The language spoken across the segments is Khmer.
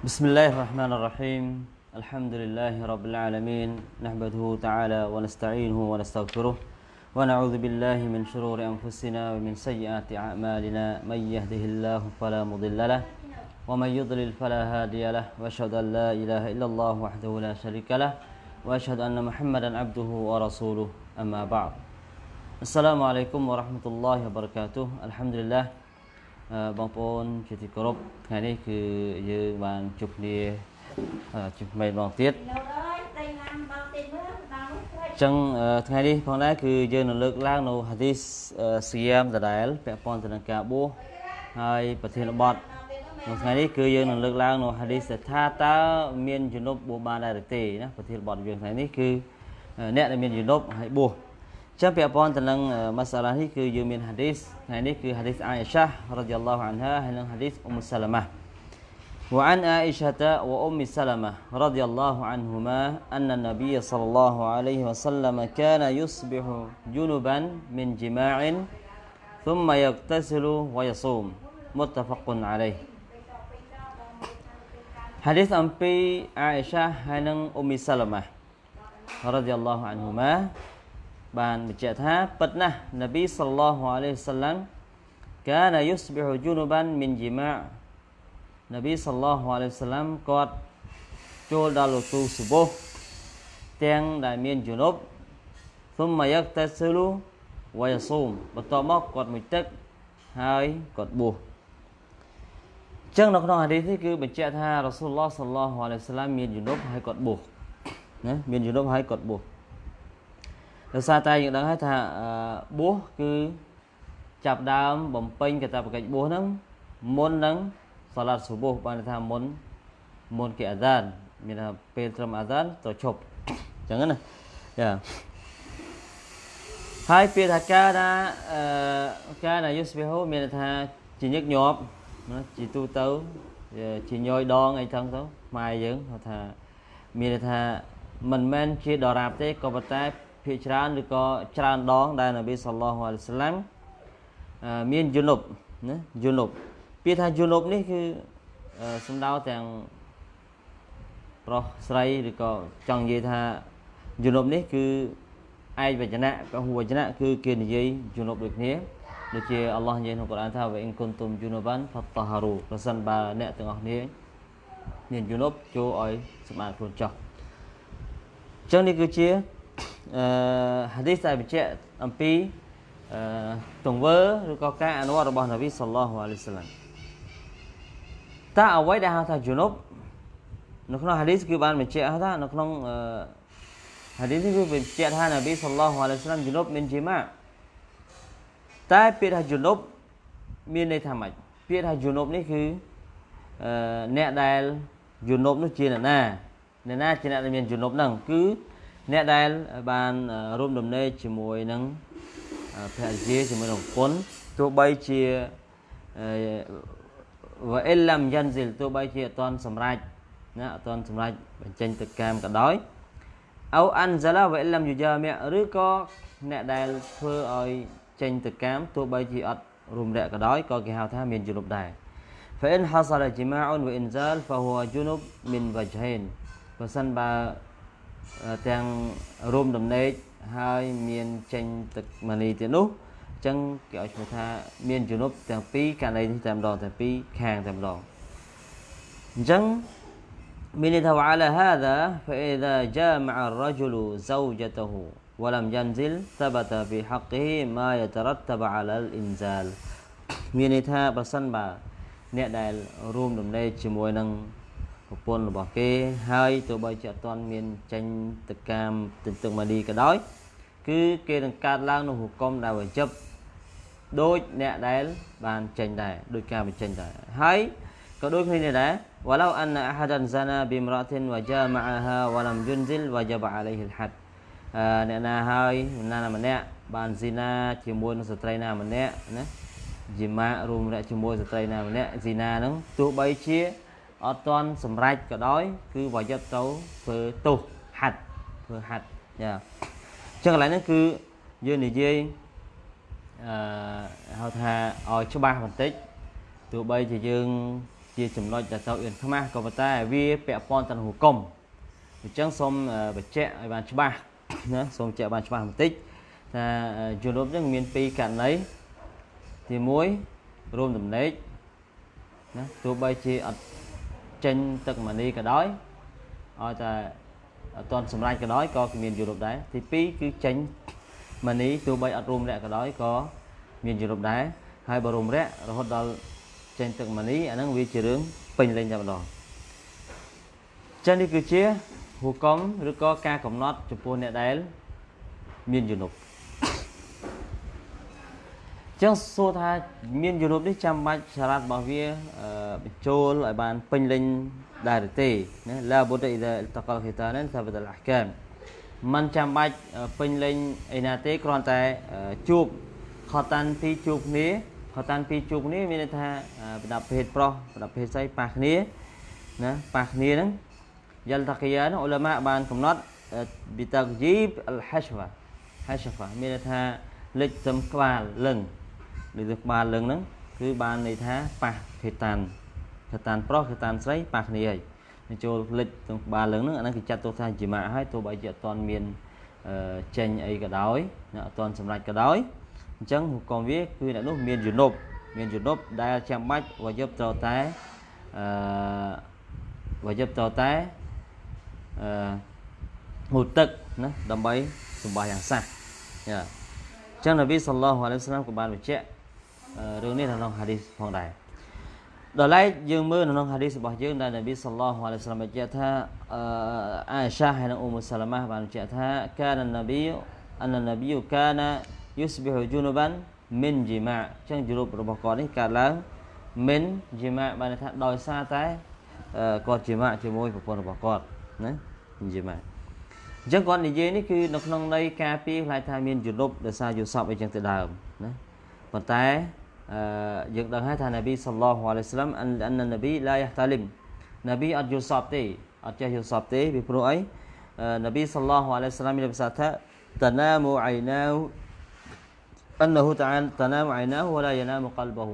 بسم الله الرحمن الرحيم. الحمد لله رب العالمين. نحمده تعالى ونستعينه ونستغفره ونعوذ بالله من شرور أنفسنا ومن سيئات أعمالنا. من يهده الله فلا مضل له ومن يضلل فلا هادي له. وأشهد أن لا إله إلا الله وحده لا شريك له وأشهد أن محمدا عبده ورسوله. أما بعد. السلام عليكم ورحمة الله وبركاته. الحمد لله បងប្អូនជាទីគោរពថ្ងៃនេះគឺយើងបានជួបគ្នាជួបថ្មីម្ដងទៀតអញ្ចឹងថ្ងៃនេះផងដែរគឺយើងនឹងលើកឡើងនៅហាឌីសសៀមដដែលពាក់ព័ន្ធទៅនឹងការបួសហើយប្រធានបទនៅថ្ងៃនេះគឺយើងនឹងលើកឡើងនៅហាឌីសថាតើមានជំនប់បួសបានដែរឬទេណាប្រធានបទយើងថ្ងៃនេះគឺអ្នកដែលមានជំនប់ហើយបួស ចឹងពាក់ព័ន្ធទៅនឹងមសាឡានេះគឺយើងមានហាឌីសថ្ងៃនេះគឺហាឌីសអាយសារ៉ាឌីយ៉ាឡោះអានហាហើយនិងហាឌីសអ៊ុំសាឡាម៉ា وعن عائشة وأم سلمة رضي الله عنهما أن النبي صلى الله عليه وسلم كان يصبح جنبا من جماع ثم يغتسل ويصوم متفق عليه حديث أمبي عائشة هن أم سلمة رضي الله عنهما បានបញ្ជាក់ថាពិតណាស់នប៊ីសល្លោះអាឡៃសាឡាំកានយុសបិហជូនូបានមិនជីម៉ានប៊ីសល្លោះអាឡៃសាឡាំគាត់ចូលដល់លោកទូសុបោះទាំងដែលមានជំនប់ុំមកយកតេស៊ូលូវយសូមបន្ទាប់មកគាត់មួយទឹកហើយគាត់បួសចឹងនៅក្នុងអាឌីសនេះគឺបញ្ជាក់ថារ៉ាស៊ូលឡោះសល្លោះអាឡៃសាឡាមមានជំនុបហើយគាត់បួសណាមានជំនុបហើយគាត់បួស ដោយសារតែយើងដឹងហើយថាបួសគឺចាប់ដើមបំពេញកាតព្វកិច្ចបួសហ្នឹងមុននឹងសាឡាត់សុបូសបានថាមុនមុនគេអាហ្សានមានថាពេលត្រឹមអាហ្សានត្រូវឈប់អញ្ចឹងណាយ៉ាហើយពេលថាការណាអឺការណាយុស្បេហូមានថាជាញឹកញាប់ណាជាទូទៅជាញយដងអីចឹងទៅម៉ែយើងគាត់ថាមានថាមិនមែនជាដរាបទេក៏ប៉ុន្តែ ភាគច្រើនឬក៏ច្រើនដងដែលនប៊ីសល្លោះអាឡៃសាឡាំមានយុនុបណាយុនុបពាក្យថាយុនុបនេះគឺសំដៅទាំងប្រុសស្រីឬក៏ចង់និយាយថាយុនុបនេះគឺឯកវចនៈពហុវចនៈគឺគេនិយាយយុនុបដូចគ្នាដូចជាអល់ឡោះនិយាយក្នុងកូរ៉ានថាវអ៊ីនគុនទុំយុនុបានផតហារូប្រសិនបើអ្នកទាំងអស់គ្នាមានយុនុបចូលឲ្យសម្អាតខ្លួនចោះអញ្ចឹងនេះគឺជា អឺហាឌីសដែលបញ្ជាក់អំពីអឺទង្វើឬក៏ការអនុវត្តរបស់នប៊ីសល្លោះអាឡៃសាឡាំតើអ្វីដែលហៅថាជនុបនៅក្នុងហាឌីសគឺបានបញ្ជាក់ថានៅក្នុងអឺហាឌីសនេះគឺបញ្ជាក់ថានប៊ីសល្លោះអាឡៃសាឡាំជនុបមានជីម៉ាតែពាក្យថាជនុបមានន័យថាម៉េចពាក្យថាជនុបនេះគឺអឺអ្នកដែលជនុបនោះជាអ្នកណាអ្នកណាជាអ្នកដែលមានជនុបហ្នឹងគឺ អ្នកដែលបានរួមដំណេកជាមួយនឹងភរិយាជាមួយនឹងប្រពន្ធទោះបីជាវអិលឡាំយ៉ាន់ស៊ីលទោះបីជាអត់ទាន់សម្រេចណាអត់ទាន់សម្រេចបញ្ចេញទៅកាមក៏ដោយអោអានហ្សាឡាវអិលឡាំយូយ៉ាមីឬក៏អ្នកដែលធ្វើឲ្យចេញទៅកាមទោះបីជាអត់រួមរយៈក៏ដោយក៏គេហៅថាមានជំនុបដែរ فإن حصل جماع وإنزال فهو جنب من وجهين បើសិនបើ ទាំងរួមដំណេកហើយមានចេញទឹកមនីទៀតនោះអញ្ចឹងគេឲ្យឈ្មោះថាមានជំនប់ទាំងពីរករណីនេះតែម្ដងទាំងពីរខាងតែម្ដងអញ្ចឹងមានន័យថា وعلى هذا فإذا جامع الرجل زوجته ولم ينزل ثبت في حقه ما يترتب على الإنزال មានន័យថាបើសិនបើអ្នកដែលរួមដំណេកជាមួយនឹង ប្រពន្ធរបស់គេហើយទោះបីជាអត់ទាន់មានចេញទៅកាមទៅទឹកម៉ាឌីក៏ដោយ គឺគេនឹងកាត់ឡើងនៅហុកុំដែលវជិបដូចអ្នកដែលបានចេញដែរដូចការបញ្ចេញដែរហើយក៏ដូចគ្នានេះដែរ walau anna ahadan zana bi imra'atin wa jama'aha wa lam yunzil wajaba alayhi al-had អ្នកណាហើយណាម្នាក់បានស៊ីណាជាមួយនឹងស្ត្រីណាម្នាក់ណាជាម៉ារួមរកជាមួយស្ត្រីណាម្នាក់ស៊ីណាហ្នឹងទោះបីជា អត់ទាន់សម្រេចក៏ដោយ គឺវាយកទៅធ្វើទោសហាត់ធ្វើហាត់យ៉ាអញ្ចឹងកន្លែងហ្នឹងគឺយើងនិយាយអឺហៅថាឲ្យច្បាស់បន្តិចទោះបីជាយើងជជាចំណុចដែលទៅអៀនខ្មាស់ក៏ប៉ុន្តែវាពាក់ព័ន្ធទៅនឹងហុគមអញ្ចឹងសូមបញ្ជាក់ឲ្យបានច្បាស់ណាសូមបញ្ជាក់បានច្បាស់បន្តិចថាជំនុំហ្នឹងមានពីរករណីទី1រួមដំណេកណាទោះបីជាអត់ ចេញទឹកម៉ានីក៏ដោយឲ្យតែអត់ទាន់សម្រេចក៏ដោយក៏មានយុរ៉ុបដែរទី2គឺចេញម៉ានីទោះបីអត់រួមរយៈក៏ដោយក៏មានយុរ៉ុបដែរហើយបើរួមរយៈរហូតដល់ចេញទឹកម៉ានីអាហ្នឹងវាជារឿងពេញលេញតែម្ដងចឹងនេះគឺជាហុកមឬក៏ការកំណត់ចំពោះអ្នកដែលមានយុនុប ចឹងសួរថាមានយុនុបនេះចាំបាច់សារ៉ាត់របស់វាបញ្ចូលឲ្យបានពេញលេញដែរទេណាឡាបុតអ៊ីដាតកលខីតានថាបតលអះកាមมันចាំបាច់ពេញលេញអីណាទេគ្រាន់តែជួបខតានពីជួបគ្នាខតានពីជួបគ្នាមានន័យថាប្រដាប់ភេទប្រុសប្រដាប់ភេទស្រីប៉ះគ្នាណាប៉ះគ្នាហ្នឹងយលតាគីយ៉ាអ៊ុលម៉ាបានកំណត់ប៊ីតាជីបអលហាស្វ៉ាហាស្វ៉ាមានន័យថាលេចទៅក្បាលលឹង លើទៅក្បាលលឹងហ្នឹងគឺបានន័យថាប៉ះភេតានភេតានប្រុសភេតានស្រីប៉ះគ្នាហើយចូលលេចទៅក្បាលលឹងហ្នឹងអាហ្នឹងគេចាត់ទុកថាជាម៉ាក់ហើយទោះបីជាអត់ទាន់មានចេញអីក៏ដោយអត់ទាន់សម្រេចក៏ដោយអញ្ចឹងហុកមវាគឺអ្នកនោះមានយុនុបមានយុនុបដែលចាំបាច់វយប់ត្រូវតែអឺវយប់ត្រូវតែអឺងូតទឹកណាដើម្បីសម្បាយ៉ាងសះយ៉ាអញ្ចឹងនប៊ីសល្លោះអាឡៃសាឡាមក៏បានបញ្ជាក់ រឿងនេះនៅក្នុងហាឌីសផងដែរដល់ឡែកយើងមើលនៅក្នុងហាឌីសរបស់យើងដែលនប៊ីសល្លោះអាឡៃសាឡាមបញ្ជាក់ថាអាអេសាហើយនិងអ៊ុំសាឡាម៉ាបានបញ្ជាក់ថាកាននប៊ីអននប៊ីកានយុស្បិហជូនូបានមិនជីម៉ាអញ្ចឹងជរូបរបស់គាត់នេះកើតឡើងមិនជីម៉ាបានថាដោយសារតែគាត់ជីម៉ាជាមួយប្រពន្ធរបស់គាត់ណាជីម៉ាអញ្ចឹងគាត់និយាយនេះគឺនៅក្នុងន័យការពីខ្លាចថាមានជលុបដោយសារយុសពអីចឹងទៅដើមណាប៉ុន្តែអឺ យើងដឹងហើយថានប៊ីសល្លោះអាឡៃសាឡាមអននប៊ីឡាយ៉ាតាលីមនប៊ីអត់យុសពទេអត់ចេះយុសពទេពីព្រោះអីនប៊ីសល្លោះអាឡៃសាឡាមមានប្រសាសន៍ថាតណាមូអៃណាវ أنه تعالى تنام عيناه ولا ينام قلبه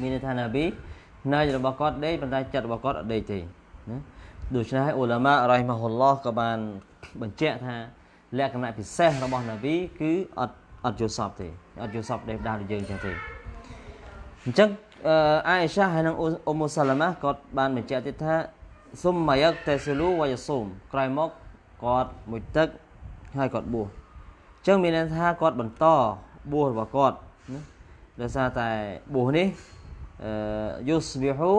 មានន័យថាណាប៊ីណាយរបស់គាត់ដេកប៉ុន្តែចិត្តរបស់គាត់អត់ដេកទេណាដូច្នេះហើយអ៊ូឡាម៉ារ៉ៃម៉ាហ៊ុលឡោះក៏បានបញ្ជាក់ថាលក្ខណៈពិសេសរបស់ណាប៊ីគឺអត់ អត់យល់សពទេអត់យល់សពដេកដល់យើងចឹងទេអញ្ចឹងអាអេសាហើយនិងអ៊ុមសាឡាម៉ាគាត់បានបញ្ជាក់ទៀតថាសុំម៉ាយ៉ាក់តេស៊ូលូវ៉ាយស៊ូមក្រោយមកគាត់មួយទឹកហើយគាត់បួសអញ្ចឹងមានន័យថាគាត់បន្តបួសរបស់គាត់ណាដោយសារតែបួសនេះអឺយុស្ប៊ីហ៊ូ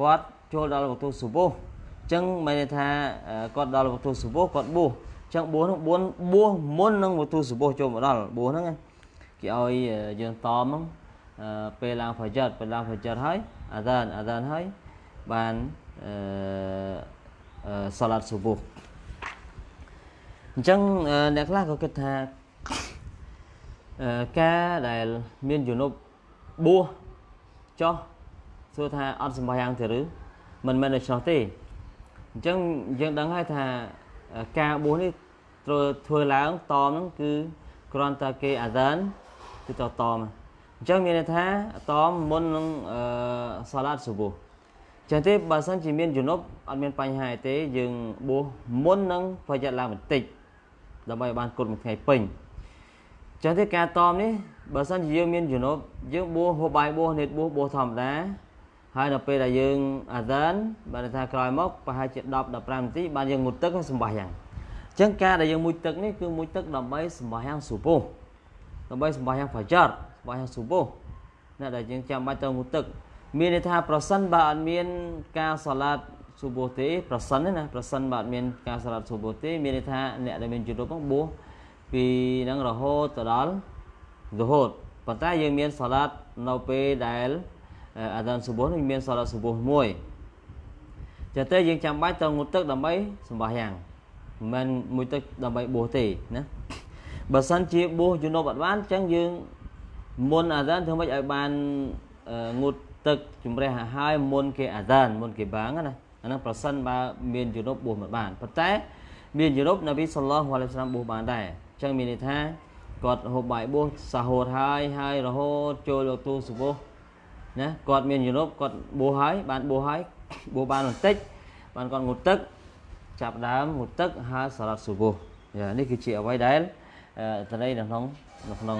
គាត់ចូលដល់វត្ថុសុបោះអញ្ចឹងមានន័យថាគាត់ដល់វត្ថុសុបោះគាត់បួសអញ្ចឹងបួសនោះបួសបួសមុននឹងវត្ថុសុបោះចូលមកដល់បួសហ្នឹងគេឲ្យយើងតមហ្នឹងពេលឡើងហ្វាជិតពេលឡើងហ្វាជិតហើយអាដានអាដានហើយបានអឺសាឡាត់សុបោះអញ្ចឹងអ្នកខ្លះក៏គិតថាការដែលមានយុនុបបួសចោះសួរថាអត់សម្បះយ៉ាងទេឬមិនមែនដូច្នោះទេអញ្ចឹងយើងដឹងហើយថាការបួសនេះ ត្រូវធ្វើឡើងតមហ្នឹងគឺគ្រាន់តែគេអាសានគឺទៅតមអញ្ចឹងមានន័យថាតមមុននឹងអឺសាឡាតស៊ូបូចឹងទេបើសិនជាមានយុនុបអត់មានបញ្ហាទេយើងបួសមុននឹងប្រយ័ត្នឡើងបន្តិចដើម្បីបានគុណមួយថ្ងៃពេញចឹងទេការតមនេះបើសិនជាយើងមានជំនប់យើងបួសហូបបាយបួសនេតបួសបួសធម្មតាហើយដល់ពេលដែលយើងអាសានបានថាក្រោយមកប្រហែលជា10 15នាទីបានយើងងូតទឹកហើយសម្បះយ៉ាងអញ្ចឹងការដែលយើងមួយទឹកនេះគឺមួយទឹកដើម្បីសម្បះយ៉ាងស៊ូពោះដើម្បីសម្បះយ៉ាងហ្វាចាត់សម្បះយ៉ាងស៊ូពោះណាដែលយើងចាំបាច់ទៅងូតទឹក មានន័យថាប្រសិនបើអត់មានការសាឡាតស៊ូបូទេប្រសិនណាប្រសិនបើអត់មានការសាឡាតស៊ូបូទេមានន័យថាអ្នកដែលមានជំនប់ហ្នឹងបួសពីនឹងរហូតទៅដល់រហូតប៉ុន្តែយើងមានសាឡាត់នៅពេលដែលអាដានសុបោះនេះមានសាឡាត់សុបោះមួយចឹងទៅយើងចាំបាច់ទៅងូតទឹកដើម្បីសម្បះយ៉ាង មិនមួយទឹកដើម្បីបួសទេណាបើសិនជាបួសជំនប់អត់បានចឹងយើងមុនអាដានធ្វើម៉េចឲ្យបានងូតទឹកជំរះឲ្យមុនគេអាដានមុនគេបាងណាអាហ្នឹងប្រសិនបើមានជំនប់បួសមិនបានប៉ុន្តែមានជំនប់នប៊ីសល្លោះអាឡៃសាឡាមបួសបានដែរចឹងមានន័យថាគាត់ហូបបាយបួសសាហូតហើយហើយរហូតចូលលោកទូសុបោះណាគាត់មានជំនប់គាត់បួសហើយបានបួសហើយបួសបានបន្តិចបានគាត់ងូតទឹក ចាប់ដើមងូតទឹកហើយសាឡាត់ស៊ូបូយ៉ានេះគឺជាអ្វីដែលតន័យនៅក្នុងនៅក្នុង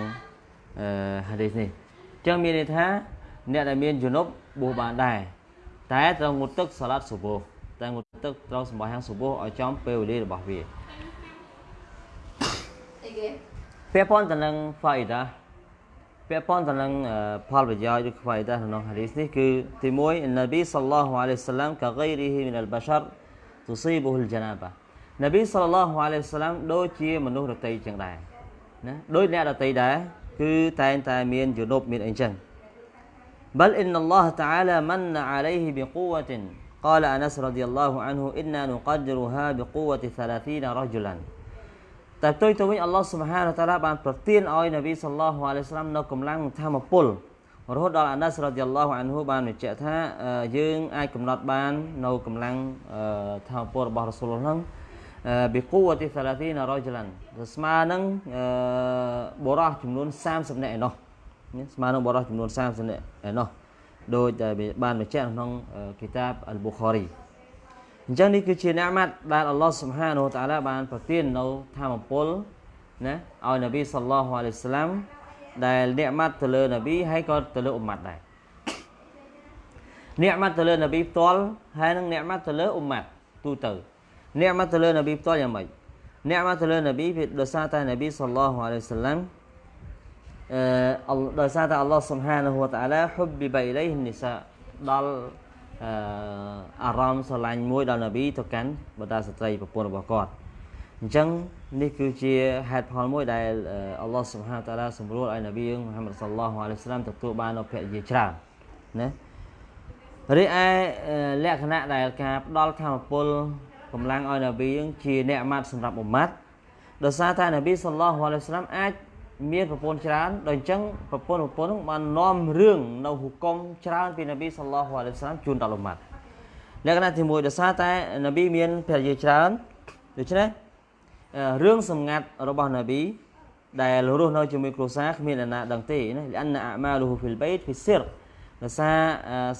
អឺហាឌីសនេះអញ្ចឹងមានន័យថាអ្នកដែលមានជំនប់បួសបានដែរតែត្រូវងូតទឹកសាឡាត់ស៊ូបូតែងូតទឹកត្រូវសម្បាយ៉ាងស៊ូបូឲ្យចំពេលវេលារបស់វាពាក់ព័ន្ធទៅនឹង faida ពាក់ព័ន្ធទៅនឹងផលប្រយោជន៍ឬខ្វៃដែរក្នុងហាឌីសនេះគឺទី1នប៊ីសល្លោះអាឡៃសា ឡាំកាហ្គៃរីហ៊ីមីនអលបាសារទុស៊ីបុលජណាបានប៊ីសល្លោះអាឡៃសាឡាំដូចជាមនុស្សរតីចឹងដែរណាដូចអ្នករតីដែរគឺតែងតែមានយុនុបមានអីចឹង بل إن الله تعالى من عليه بقوة قال أنس رضي الله عنه إنا نقدرها بقوة ثلاثين رجلا តែផ្ទុយទៅវិញអល់ឡោះសុបហានតាឡាបានប្រទានឲ្យនប៊ីសល្លោះអាឡៃស្លាមនៅកម្លាំងធម្មពល រហូតដល់អាណាសរ៉ាឌីយ៉ាឡោះអានហ៊ូបានបញ្ជាក់ថាយើងអាចកំណត់បាននៅកម្លាំងធម្មពលរបស់រ៉ាស៊ូលហ្នឹងប៊ីគូវទី30រ៉ូជឡានស្មើនឹងបរោះចំនួន30នាក់ឯណោះស្មើនឹងបរោះចំនួន30នាក់ឯណោះដោយតែបានបញ្ជាក់ក្នុងគីតាបអលប៊ូខារីអញ្ចឹងនេះគឺជាអ្នកម៉ាត់ដែលអល់ឡោះសុបហានតាឡាបានប្រទាននៅធម្មពលណាឲ្យនប៊ីសល្លោះអាឡៃស្លាម ដែលអ្នកម៉ាត់ទៅលើនប៊ីហើយក៏ទៅលើអ៊ុម៉ាត់ដែរអ្នកម៉ាត់ទៅលើនប៊ីផ្ទាល់ហើយនឹងអ្នកម៉ាត់ទៅលើអ៊ុម៉ាត់ទូទៅអ្នកម៉ាត់ទៅលើនប៊ីផ្ទាល់យ៉ាងម៉េចអ្នកម៉ាត់ទៅលើនប៊ីវាដោយសារតែនប៊ីសល្លោះអាឡៃស្លាមអឺដោយសារតែអល់ឡោះសុបហានហូតាឡាហ៊ុបប៊ីបៃឡៃហ៊ីនីសាដល់អារម្មណ៍ស្រឡាញ់មួយដល់នប៊ីទៅកាន់បដាស្ត្រីប្រពន្ធរបស់គាត់អញ្ចឹង នេះគឺជាហេតុផលមួយដែលអល់ឡោះសុបហានតាឡាសម្រួលឲ្យនប៊ីមូហាម៉ាត់សល្លោះអាឡៃសាឡាមទទួលបាននៅភរិយាច្រើនណារីឯលក្ខណៈដែលការផ្ដល់ធម៌ពលកម្លាំងឲ្យនប៊ីជាអ្នកអាម៉ាត់សម្រាប់អ៊ុម៉ាត់ដោយសារតែនប៊ីសល្លោះអាឡៃសាឡាមអាចមានប្រពន្ធច្រើនដោយអញ្ចឹងប្រពន្ធប្រពន្ធនោះបាននាំរឿងនៅហុកុំច្រើនពីនប៊ីសល្លោះអាឡៃសាឡាមជូនដល់អ៊ុម៉ាត់លក្ខណៈទី1ដោយសារតែនប៊ីមានភរិយាច្រើនដូច្នេះ រឿងសម្ងាត់របស់នប៊ីដែលរស់នៅជាមួយគ្រួសារគ្មានអ្នកណាដឹងទេណាលអានអាម៉ាលូហ៊ូហ្វីលបៃតហ្វីសិរដោយសារ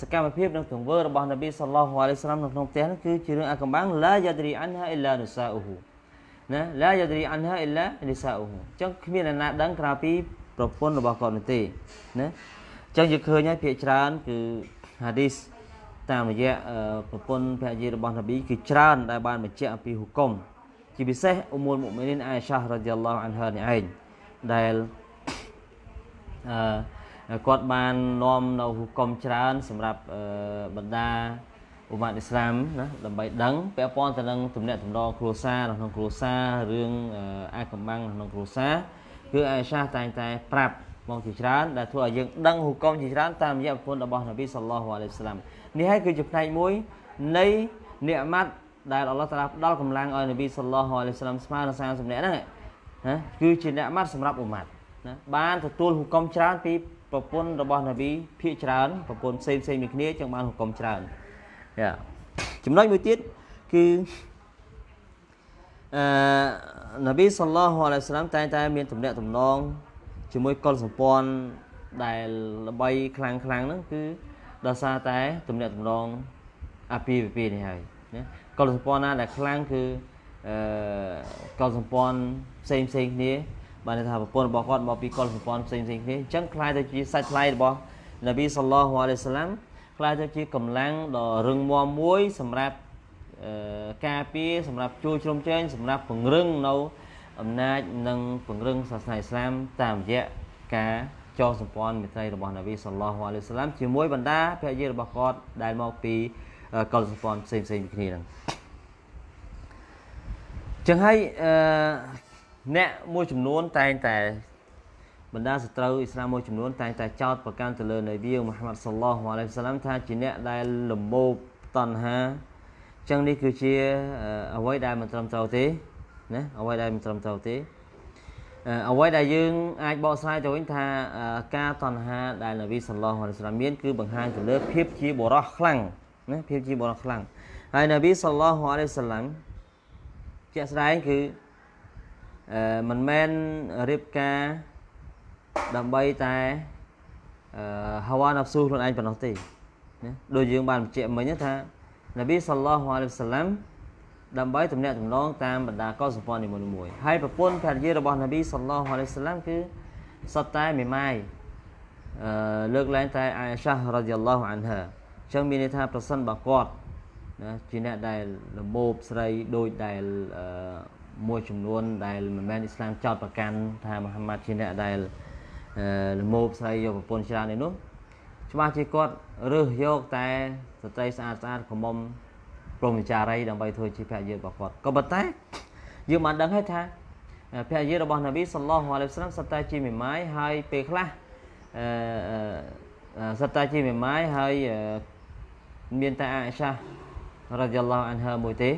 សកម្មភាពនិងទង្វើរបស់នប៊ីសល្លោះអាឡៃសាឡាមនៅក្នុងផ្ទះនោះគឺជារឿងអាកំបាំងឡាយ៉ាឌរីអានហាអ៊ីឡានុសាអ៊ូហ៊ូណាឡាយ៉ាឌរីអានហាអ៊ីឡានីសាអ៊ូហ៊ូអញ្ចឹងគ្មានអ្នកណាដឹងក្រៅពីប្រពន្ធរបស់គាត់នោះទេណាអញ្ចឹងយើងឃើញហើយភាគច្រើនគឺហាឌីសតាមរយៈប្រពន្ធភរិយារបស់នប៊ីគឺច្រើនដែលបានបញ្ជាក់អំពីហុកុំ ជាពិសេសអ៊ុមុលមុមីនីនអាយសារ៉ាឌីយ៉ាឡោះអានហានេះឯងដែលអឺគាត់បាននាំនៅហុកុំច្រើន សម្រាប់បណ្ដាអ៊ុម៉ាត់អ៊ីស្លាមណាដើម្បីដឹងពាក់ព័ន្ធទៅនឹងទំនាក់ទំនងគ្រួសារក្នុងគ្រួសាររឿងអាចកំបាំងក្នុងគ្រួសារគឺអាយសាតែងតែប្រាប់មកជាច្រើនដែលធ្វើឲ្យយើងដឹងហុកុំជាច្រើនតាមរយៈប្រពន្ធរបស់នប៊ីសល្លោះអាឡៃហ៊ីវសាឡាមនេះហើយគឺជាផ្នែកមួយនៃនិអម៉ាត់ ដែលអល់ឡោះតាឡាផ្ដល់កម្លាំងឲ្យនប៊ីសល្លោះអាឡៃហ៊ីវសាឡាមស្មើនឹង30នាក់ហ្នឹងណាគឺជានិអម៉ាត់សម្រាប់អ៊ុម៉ាត់ណាបានទទួលហុកុំច្រើនពីប្រពន្ធរបស់នប៊ីភាគច្រើនប្រពន្ធផ្សេងផ្សេងមួយគ្នាចឹងបានហុកុំច្រើនយ៉ាចំណុចមួយទៀតគឺអឺនប៊ីសល្លោះអាឡៃហ៊ីវសាឡាមតែងតែមានទំនាក់ទំនងជាមួយកុលសម្ព័ន្ធដែលល្បីខ្លាំងខ្លាំងហ្នឹងគឺដោយសារតែទំនាក់ទំនងអាពាហ៍ពិពាហ៍នេះហើយណា កុលសម្ព័ន្ធណាដែលខ្លាំងគឺអឺកុលសម្ព័ន្ធផ្សេងផ្សេងគ្នាបានថាប្រពន្ធរបស់គាត់មកពីកុលសម្ព័ន្ធផ្សេងផ្សេងគ្នាអញ្ចឹងខ្លាយទៅជាសាច់ថ្លៃរបស់នប៊ីសល្លោះអាឡៃសាឡាំខ្លាយទៅជាកម្លាំងដ៏រឹងមាំមួយ សម្រាប់ការពារសម្រាប់ជួយជ្រោមជ្រែងសម្រាប់ពង្រឹងនៅអំណាចនិងពង្រឹងសាសនាអ៊ីស្លាមតាមរយៈការចងសម្ព័ន្ធមិត្តរីរបស់នប៊ីសល្លោះអាឡៃសាឡាមជាមួយបណ្ដាភរិយារបស់គាត់ដែលមកពី កុលសម្ព័ន្ធផ្សេងផ្សេងគ្នាហ្នឹងចឹងហើយអឺអ្នកមួយចំនួនតែងតែបណ្ដាសត្រូវអ៊ីស្លាមមួយចំនួនតែងតែចោទប្រកាន់ទៅលើនប៊ីមូហាម៉ាត់សល្លោះអាឡៃសាឡាមថាជាអ្នកដែលលំមោបតណ្ហាចឹងនេះគឺជាអ្វីដែលមិនត្រឹមត្រូវទេណាអ្វីដែលមិនត្រឹមត្រូវទេអ្វីដែលយើងអាចបកស្រាយទៅវិញថាការតណ្ហាដែលនប៊ីសល្លោះអាឡៃសាឡាមមានគឺបង្ហាញទៅលើភាពជាបរោះខ្លាំង ណាភាពជាបរោះខ្លាំងហើយនប៊ីសល្លោះអាឡៃសាឡាមជាក់ស្ដែងគឺអឺមិនមែនរៀបការដើម្បីតែអឺហាវ៉ាណាហ្វស៊ូខ្លួនឯងប៉ុណ្ណោះទេណាដូចយើងបានបញ្ជាក់មិញថានប៊ីសល្លោះអាឡៃហ៊ីវសឡាំដើម្បីទំនាក់ទំនងតាមបណ្ដាកុលសម្ព័ន្ធនីមួយៗហើយប្រពន្ធភរិយារបស់នប៊ីសល្លោះអាឡៃហ៊ីវសឡាំគឺសុទ្ធតែមេម៉ាយអឺលើកឡើងតែអាយសារ៉ាឌីយ៉ាឡោះអានហាអញ្ចឹងមានន័យថាប្រសិនបើគាត់ណាជាអ្នកដែលលមោបស្រីដូចដែលអឺមួយចំនួនដែលមិនមែនអ៊ីស្លាមចោតប្រកាន់ថាមូហាម៉ាត់ជាអ្នកដែលលមោបស្រីយកប្រពន្ធច្រើននេះនោះច្បាស់ជាគាត់រើសយកតែស្ត្រីស្អាតស្អាតកុំមុំព្រមវិចារីដើម្បីធ្វើជាភរិយារបស់គាត់ក៏ប៉ុន្តែយើងបានដឹងហើយថាភរិយារបស់នប៊ីសល្លោះអាឡៃហ៊ីវសឡាមសត្វតែជាមេម៉ាយហើយពេលខ្លះអឺសត្វតែជាមេម៉ាយហើយ មានតែអាអ៊ីសារ៉ាឌីយ៉ាឡោះអានហាមួយទេ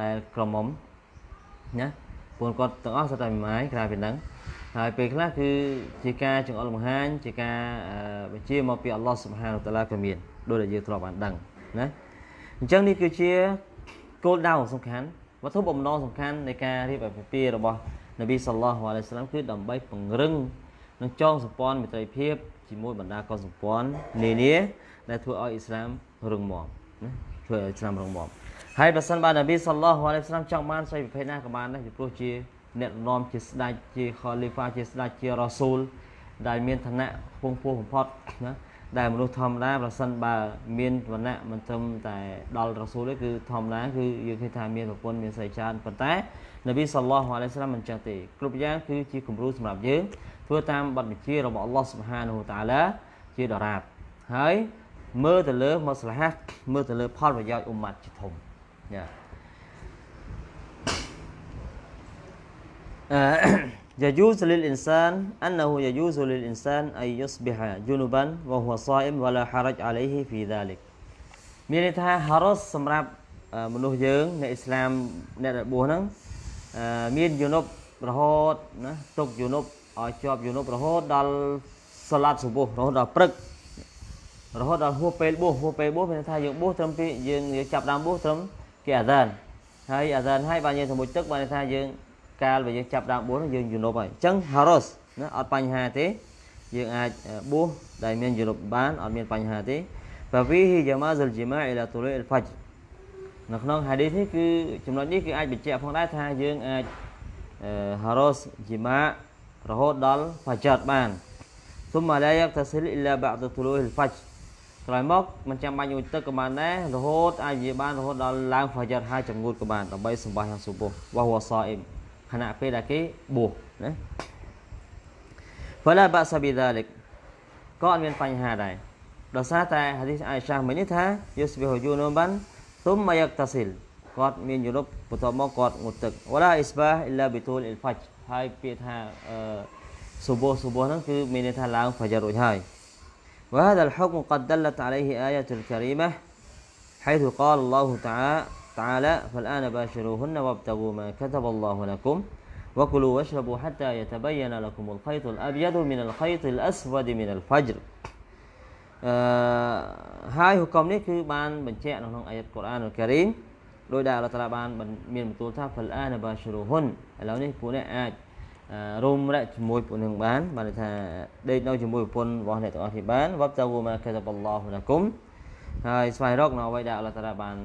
ដែលក្រមុំណាពួកគាត់ទាំងអស់សុទ្ធតែមេម៉ាយក្រៅពីហ្នឹងហើយពេលខ្លះគឺជាការចង្អុលបង្ហាញជាការបញ្ជាមកពីអល់ឡោះសុបហានតាឡាក៏មានដោយដែលយើងធ្លាប់បានដឹងណាអញ្ចឹងនេះគឺជាគោលដៅសំខាន់វត្ថុបំណងសំខាន់នៃការរៀបអាពាហ៍ពិពាហ៍របស់នប៊ីសល្លោះអាឡៃសាឡាមគឺដើម្បីពង្រឹងនិងចងសម្ព័ន្ធមិត្តភាពជាមួយបណ្ដាកុលសម្ព័ន្ធនានាដែលធ្វើឲ្យអ៊ីស្លាម រឹងមាំណាធ្វើឲ្យអ៊ីស្លាមរឹងមាំហើយបើសិនបើនប៊ីសល្លោះអាឡៃសាឡាមចង់បានស្រីប្រភេទណាក៏បានដែរពីព្រោះជាអ្នកនាំជាស្ដេចជាខលីហ្វាជាស្ដេចជារ៉ាស៊ូលដែលមានឋានៈខ្ពង់ខ្ពស់បំផុតណាដែលមនុស្សធម្មតាប្រសិនបើមានវណ្ណៈមិនត្រឹមតែដល់រ៉ាស៊ូលទេគឺធម្មតាគឺយើងឃើញថាមានប្រពន្ធមានស្រីច្រើនប៉ុន្តែនប៊ីសល្លោះអាឡៃសាឡាមមិនចឹងទេគ្រប់យ៉ាងគឺជាគំរូសម្រាប់យើងធ្វើតាមបទបញ្ជារបស់អល់ឡោះសុបហានហូតាឡាជាដរាបហើយ មើលទៅលើមស្លាហាមើលទៅលើផលប្រយោជន៍អ៊ុម៉ាត់ជាធំយ៉ា يجوز للإنسان أنه يجوز للإنسان أن يصبح جنبا وهو صائم ولا حرج عليه في ذلك មានន័យថា haros សម្រាប់មនុស្សយើងអ្នកអ៊ីស្លាមអ្នកដែលបួសហ្នឹងមានយុនុបរហូតណាទុកយុនុបឲ្យជាប់យុនុបរហូតដល់សាឡាត់សុបោះរហូតដល់ព្រឹក រហូតដល់ហួសពេលបួសហួសពេលបួសមានថាយើងបួសត្រឹមពីយើងចាប់ដើមបួសត្រឹមគេអាសានហើយអាសានហើយបានយើងទៅមួយទឹកបានថាយើងកាលបើយើងចាប់ដើមបួសយើងយុនុបហើយអញ្ចឹង haros ណាអត់បញ្ហាទេយើងអាចបួសដែលមានយុនុបបានអត់មានបញ្ហាទេ ففيه جواز الجماع الى طلوع الفجر នៅក្នុង hadith នេះគឺចំណុចនេះគឺអាចបញ្ជាក់ផងដែរថាយើងអាច haros ជីម៉ារហូតដល់ fajr បាន ثم لا يغتسل الا بعد طلوع الفجر ក្រោយមកមិនចាំបាច់ញូរទឹកក៏បានដែររហូតអាចនិយាយបានរហូតដល់ឡើងហ្វាយតហើយចំងួតក៏បានដើម្បីសម្បាសយ៉ាងសុពោះវ៉ាវសអ៊ីមខណៈពេលដែលគេបួសណាហ្វាឡាបាសាប៊ីដាលិកក៏អត់មានបញ្ហាដែរដោយសារតែហាឌីសអាយសាមិញនេះថាយូសប៊ីហូយូនូបានទុំមយកតាស៊ីលគាត់មានយូរប់បន្ទាប់មកគាត់ងូតទឹកវ៉ាឡាអ៊ីស្បាអ៊ីឡាប៊ីទូលអ៊ីលហ្វាច់ហើយពាក្យថាអឺសុបោសុបោហ្នឹងគឺមានន័យថាឡើងហ្វាយតរួចហើយ وهذا الحكم قد دلت عليه آية الكريمة حيث قال الله تعالى تعالى فالآن باشروهن وابتغوا ما كتب الله لكم وكلوا واشربوا حتى يتبين لكم الخيط الأبيض من الخيط الأسود من الفجر អឺហើយហុកមនេះគឺបានបញ្ជាក់នៅក្នុងអាយ៉ាត់កូរ៉ានអល់ការីមដោយដែលអល់ឡោះតាឡាបានមានបន្ទូលថា fal ana bashiruhun ឥឡូវនេះពួកអ្នកអាច រួមរៈជាមួយពួកនឹងបានបានថាដេកនៅជាមួយប្រពន្ធរបស់អ្នកទាំងអស់គ្នាបានវបតាវូម៉ាកាតាបអល់ឡោះលាគុំហើយស្វែងរកនៅអ្វីដែលអល់ឡោះតាឡាបាន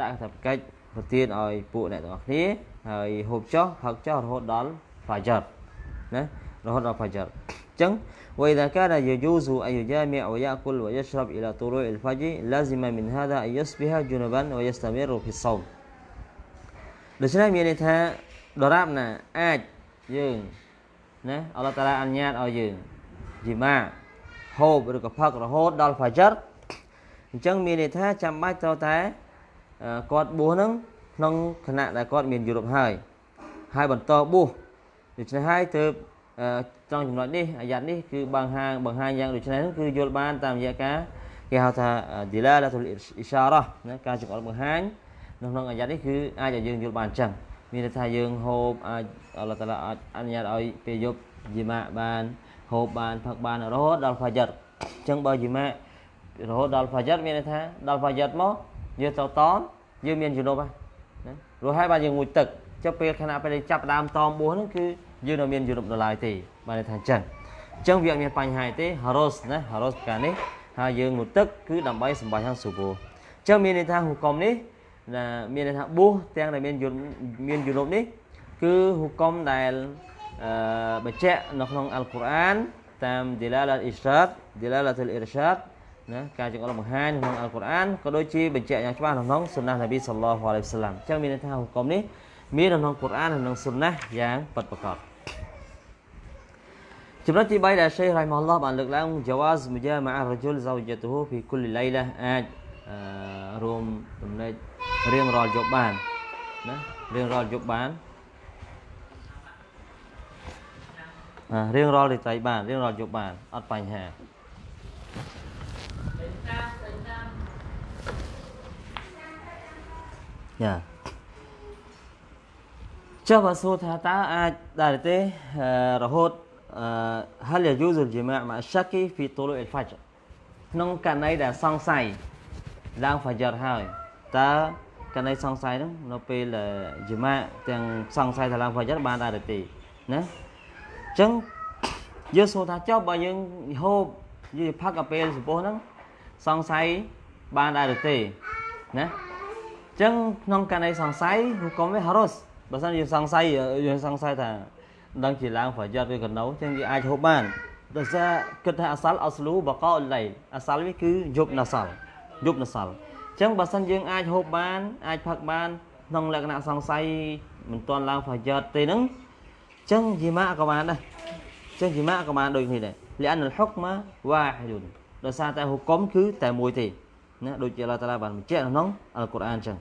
ដាក់ថាកិច្ចប្រទានឲ្យពួកអ្នកទាំងអស់គ្នាហើយហូបចុះផឹកចុះរហូតដល់ fajr ណារហូតដល់ fajr អញ្ចឹង وإذا كان يجوز أن يجامع ويأكل ويشرب إلى طلوع الفجر لازم من هذا أن يصبح جنبا ويستمر في الصوم ដូច្នេះមានន័យថាដរាបណាអាច យើងណាអល់ឡោះតាឡាអនុញ្ញាតឲ្យយើងជីម៉ាហូបឬក៏ផឹករហូតដល់ Fajr អញ្ចឹងមានន័យថាចាំបាច់ត្រូវតែគាត់បួសហ្នឹងក្នុងគណៈដែលគាត់មានយុរប់ហើយហើយបន្តបួសដូច្នេះហើយទើបត្រង់ចំណុចនេះអាយ៉ាត់នេះគឺបង្ហាញបង្ហាញយ៉ាងដូចនេះគឺយល់បានតាមរយៈការគេហៅថា dilalatul isharah ណាការចង្អុលបង្ហាញនៅក្នុងអាយ៉ាត់នេះគឺអាចឲ្យយើងយល់បានអញ្ចឹង មានន័យថាយើងហូបអាចអល់ឡោះតាឡាអាចអនុញ្ញាតឲ្យពេលយប់យីម៉ាបានហូបបានផឹកបានរហូតដល់ Fajr អញ្ចឹងបើយីម៉ារហូតដល់ Fajr មានន័យថាដល់ Fajr មកយើងទៅតនយើងមានជំនុំណារួចហើយបានយើងងូតទឹកចុះពេលខណៈពេលចាប់ដើមតមបួសហ្នឹងគឺយើងនៅមានជំនុំដល់ឡើយទេបានន័យថាអញ្ចឹងអញ្ចឹងវាអត់មានបញ្ហាទេ haros ណា haros ប្រការនេះហើយយើងងូតទឹកគឺដើម្បីសម្បាច់ខាងស៊ូបូអញ្ចឹងមានន័យថាហុកមនេះ ណាមានន័យថាបួសទាំងដែលមានយន្តមានយនុបនេះគឺហុកមដែលអឺបញ្ជាក់នៅក្នុងអល់កុរអានតាម dilalat irshad dilalat al irshad ណាការចង្អុលបង្ហាញក្នុងអល់កុរអានក៏ដូចជាបញ្ជាក់យ៉ាងច្បាស់នៅក្នុងសុណានប៊ីសល្លោះអាឡៃហ៊ីវសឡាមអញ្ចឹងមានន័យថាហុកមនេះមាននៅក្នុងកុរអាននិងក្នុងសុណាយ៉ាងពិតប្រាកដចំណុចទី3ដែល Sheikh Rahimahullah បានលើកឡើង Jawaz Mujama'a Rajul Zawjatuhu fi kulli laylah អាច រួមចំណេញរៀងរាល់យប់បានណារៀងរាល់យប់បានរៀងរាល់រាត្រីបានរៀងរាល់យប់បានអត់បញ្ហាយ៉ាចុះបើសួរថាតើអាចដែរទេរហូត هل يجوز الجماع مع الشك في طلوع الفجر ក្នុងករណីដែលសង្ស័យ ឡើងហ្វាဂျរហើយតើករណីសង្ស័យហ្នឹងនៅពេលជាម៉ាទាំងសង្ស័យថាឡើងហ្វាဂျរបានដែរទេណាអញ្ចឹងយើងសួរថាចុះបើយើងហូបយើងផឹកកាពេលសំពោះហ្នឹងសង្ស័យបានដែរទេណាអញ្ចឹងក្នុងករណីសង្ស័យហុកុំវាហារុសបើសិនយើងសង្ស័យយើងសង្ស័យថាដឹងជាឡើងប្រយ័ត្នឬកណោអញ្ចឹងយើងអាចហូបបានដោយសារគិតថាអសាល់អស្លូបកអលៃអសាល់វាគឺយប់ណសាល់ យប់ណសាល់អញ្ចឹងបើសិនយើងអាចហូបបានអាចផឹកបានក្នុងលក្ខណៈសង្ស័យមិនទាន់ឡើងប្រយ័ត្នទេហ្នឹងអញ្ចឹងជីម៉ាក៏បានដែរអញ្ចឹងជីម៉ាក៏បានដូចគ្នាដែរលអានហុកម៉ាវ៉ាហ៊ីឌុនដោយសារតែហុកុំគឺតែមួយទេណាដូចជាអល់ឡោះតាឡាបានបញ្ជាក់ក្នុងអល់កុរអានអញ្ចឹង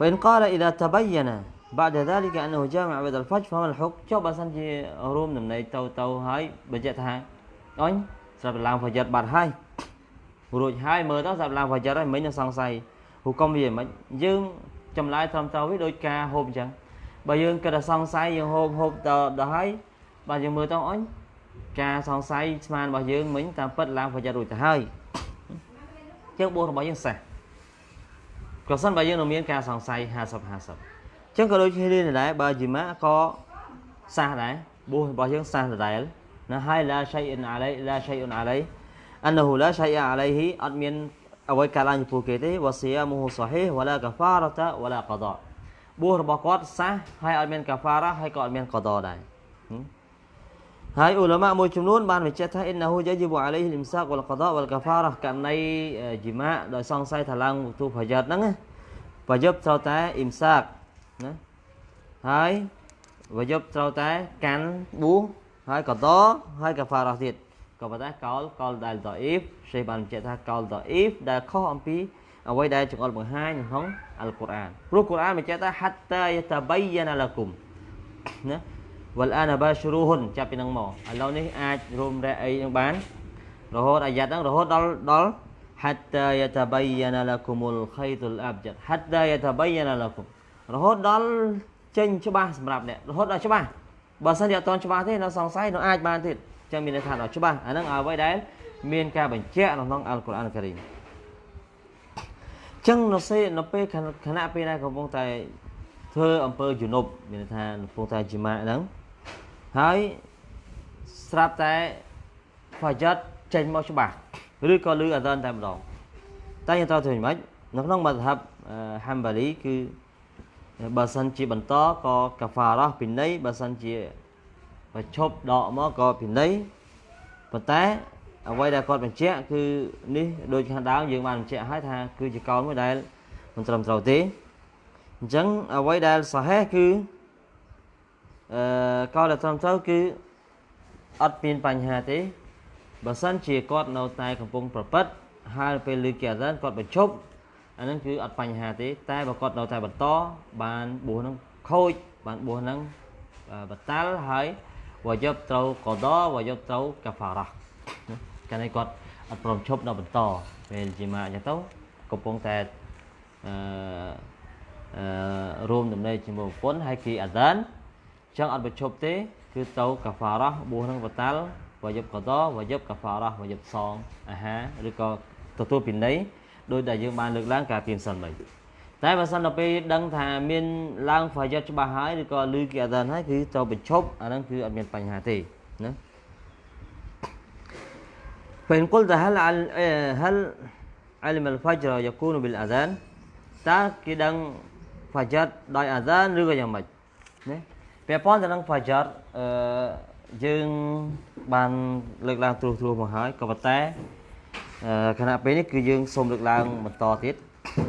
وإن قال إذا تبين بعد ذلك أنه جامع بعد الفجر فما الحكم ចុះបើសិនជារួមដំណេកទៅទៅហើយបញ្ជាក់ថាអញស្រាប់ឡើងប្រយ័ត្នបាត់ហើយ រួចហើយមើលទៅស្រាប់ឡើងប្រយ័ត្នហើយមិញនឹងសង្ស័យហុកុំវាមិនយើងចម្លើយត្រឹមត្រូវវាដូចការហូបអញ្ចឹងបើយើងគិតថាសង្ស័យយើងហូបហូបទៅដល់ហើយបើយើងមើលទៅអញការសង្ស័យស្មានរបស់យើងមិញតាមពិតឡើងប្រយ័ត្នរួចទៅហើយជាងបួសរបស់យើងសះក៏សិនបើយើងនៅមានការសង្ស័យ50 50អញ្ចឹងក៏ដូចគ្នានេះដែរបើជីម៉ាក៏សះដែរបួសរបស់យើងសះដដែលណាហើយឡាឆៃអ៊ុនអាឡៃឡាឆៃអ៊ុនអាឡៃ អនហូឡាឆៃអាឡៃហ៊ីអត់មានអ្វីកើតឡើងចំពោះគេទេវ៉ាស៊ីយ៉ាមូហ៊ូសាហីវ៉ាឡាកាហ្វារតាវ៉ាឡាកដាបួសរបស់គាត់សះហើយអត់មានកាហ្វារ៉ាហើយក៏អត់មានកដាដែរហើយឧលមាមួយចំនួនបានបញ្ជាក់ថាអ៊ីនណាហ៊ូយ៉ាជីបអាឡៃហ៊ីលឹមសាកវលកដាវលកាហ្វារ៉ាករណីជីម៉ាដោយសង្ស័យថាឡើងទូប្រយ័ត្នហ្នឹងប្រយុទ្ធត្រូវតែអ៊ីមសាកណាហើយប្រយុទ្ធត្រូវតែកាន់បួសហើយកដហើយកាហ្វារ៉ាទៀត ក៏ប៉ុន្តែកោលកោលដែលដអ៊ីហ្វសេះបានបញ្ជាក់ថាកោលដអ៊ីហ្វដែលខុសអំពីអ្វីដែលចង្អុលបង្ហាញក្នុងអល់កុរអានព្រោះកុរអានបញ្ជាក់ថា hatta yatabayyana lakum ណាវលអានបាជ្រូហ៊ុនចាប់ពីនឹងមកឥឡូវនេះអាចរួមរែអីនឹងបានរហូតអាយ៉ាត់ហ្នឹងរហូតដល់ដល់ hatta yatabayyana lakumul khaytul abjad hatta yatabayyana lakum រហូតដល់ចេញច្បាស់សម្រាប់អ្នករហូតដល់ច្បាស់បើសិនជាអត់តច្បាស់ទេនៅសង្ស័យនៅអាចបានទៀត ចឹងមានន័យថាដល់ច្បាស់អាហ្នឹងអ្វីដែលមានការបញ្ជាក់នៅក្នុងអល់កុរអានការីមចឹងនៅសេនៅពេលខណៈពេលដែលកំពុងតែធ្វើអំពើជំនប់មានន័យថាកំពុងតែជីម៉ាហ្នឹងហើយស្រាប់តែហ្វាយ៉ាត់ចេញមកច្បាស់ឬក៏លឺអាដានតែម្ដងតែយើងត្រូវធ្វើយ៉ាងម៉េចនៅក្នុងមធ្យមហាំបាលីគឺបើសិនជាបន្តក៏កាហ្វារ៉ះពីនៃបើសិនជា បើឈប់ដកមកក៏ពីនៃប៉ុន្តែអ្វីដែលគាត់បញ្ជាក់គឺនេះដូចខាងដើមយើងបានបញ្ជាក់ហើយថាគឺជាកោនមួយដែលមិនត្រឹមត្រូវទេអញ្ចឹងអ្វីដែលសាហេគឺអឺកោនដែលត្រឹមត្រូវគឺអត់មានបញ្ហាទេបើសិនជាគាត់នៅតែកំពុងប្រព្រឹត្តហើយពេលលើគេអាសានគាត់បញ្ឈប់អានឹងគឺអត់បញ្ហាទេ តែបើគាត់នៅតែបន្តបានបួសនឹងខូចបានបួសនឹងបតាល់ហើយ វយប់ត្រូវកដវយប់ត្រូវកាហ្វារ៉ាកាលនេះគាត់អត់ព្រមឈប់ដល់បន្តពេលជាម៉ាអញ្ចឹងទៅកំពុងតែអឺអឺរួមដំណេកជាមួយប្រពន្ធហើយគេអាសានអញ្ចឹងអត់បញ្ឈប់ទេ គឺទៅកាហ្វារ៉ាបួសនឹងបតាល់វយប់កដវយប់កាហ្វារ៉ាវយប់សងអាហារឬក៏ទទួលពីនៃដោយដែលយើងបានលើកឡើងការពីសិនមិញ តែបើសិនដល់ពេលដឹងថាមានឡើងហ្វាយតច្បាស់ហើយឬក៏លឺគេអត់ដឹងហើយគឺត្រូវបញ្ឈប់អាហ្នឹងគឺអត់មានបញ្ហាទេណា فإن قلت هل عل- آه، هل علم الفجر يكون بالأذان តើគេដឹង فجر ដោយ أذان ឬក៏យ៉ាងម៉េចណាពាក់ព័ន្ធទៅនឹង فجر អឺយើងបានលើកឡើងត្រួសត្រាសមកហើយក៏ប៉ុន្តែអឺខណៈពេលនេះគឺយើងសូមលើកឡើងបន្តទៀត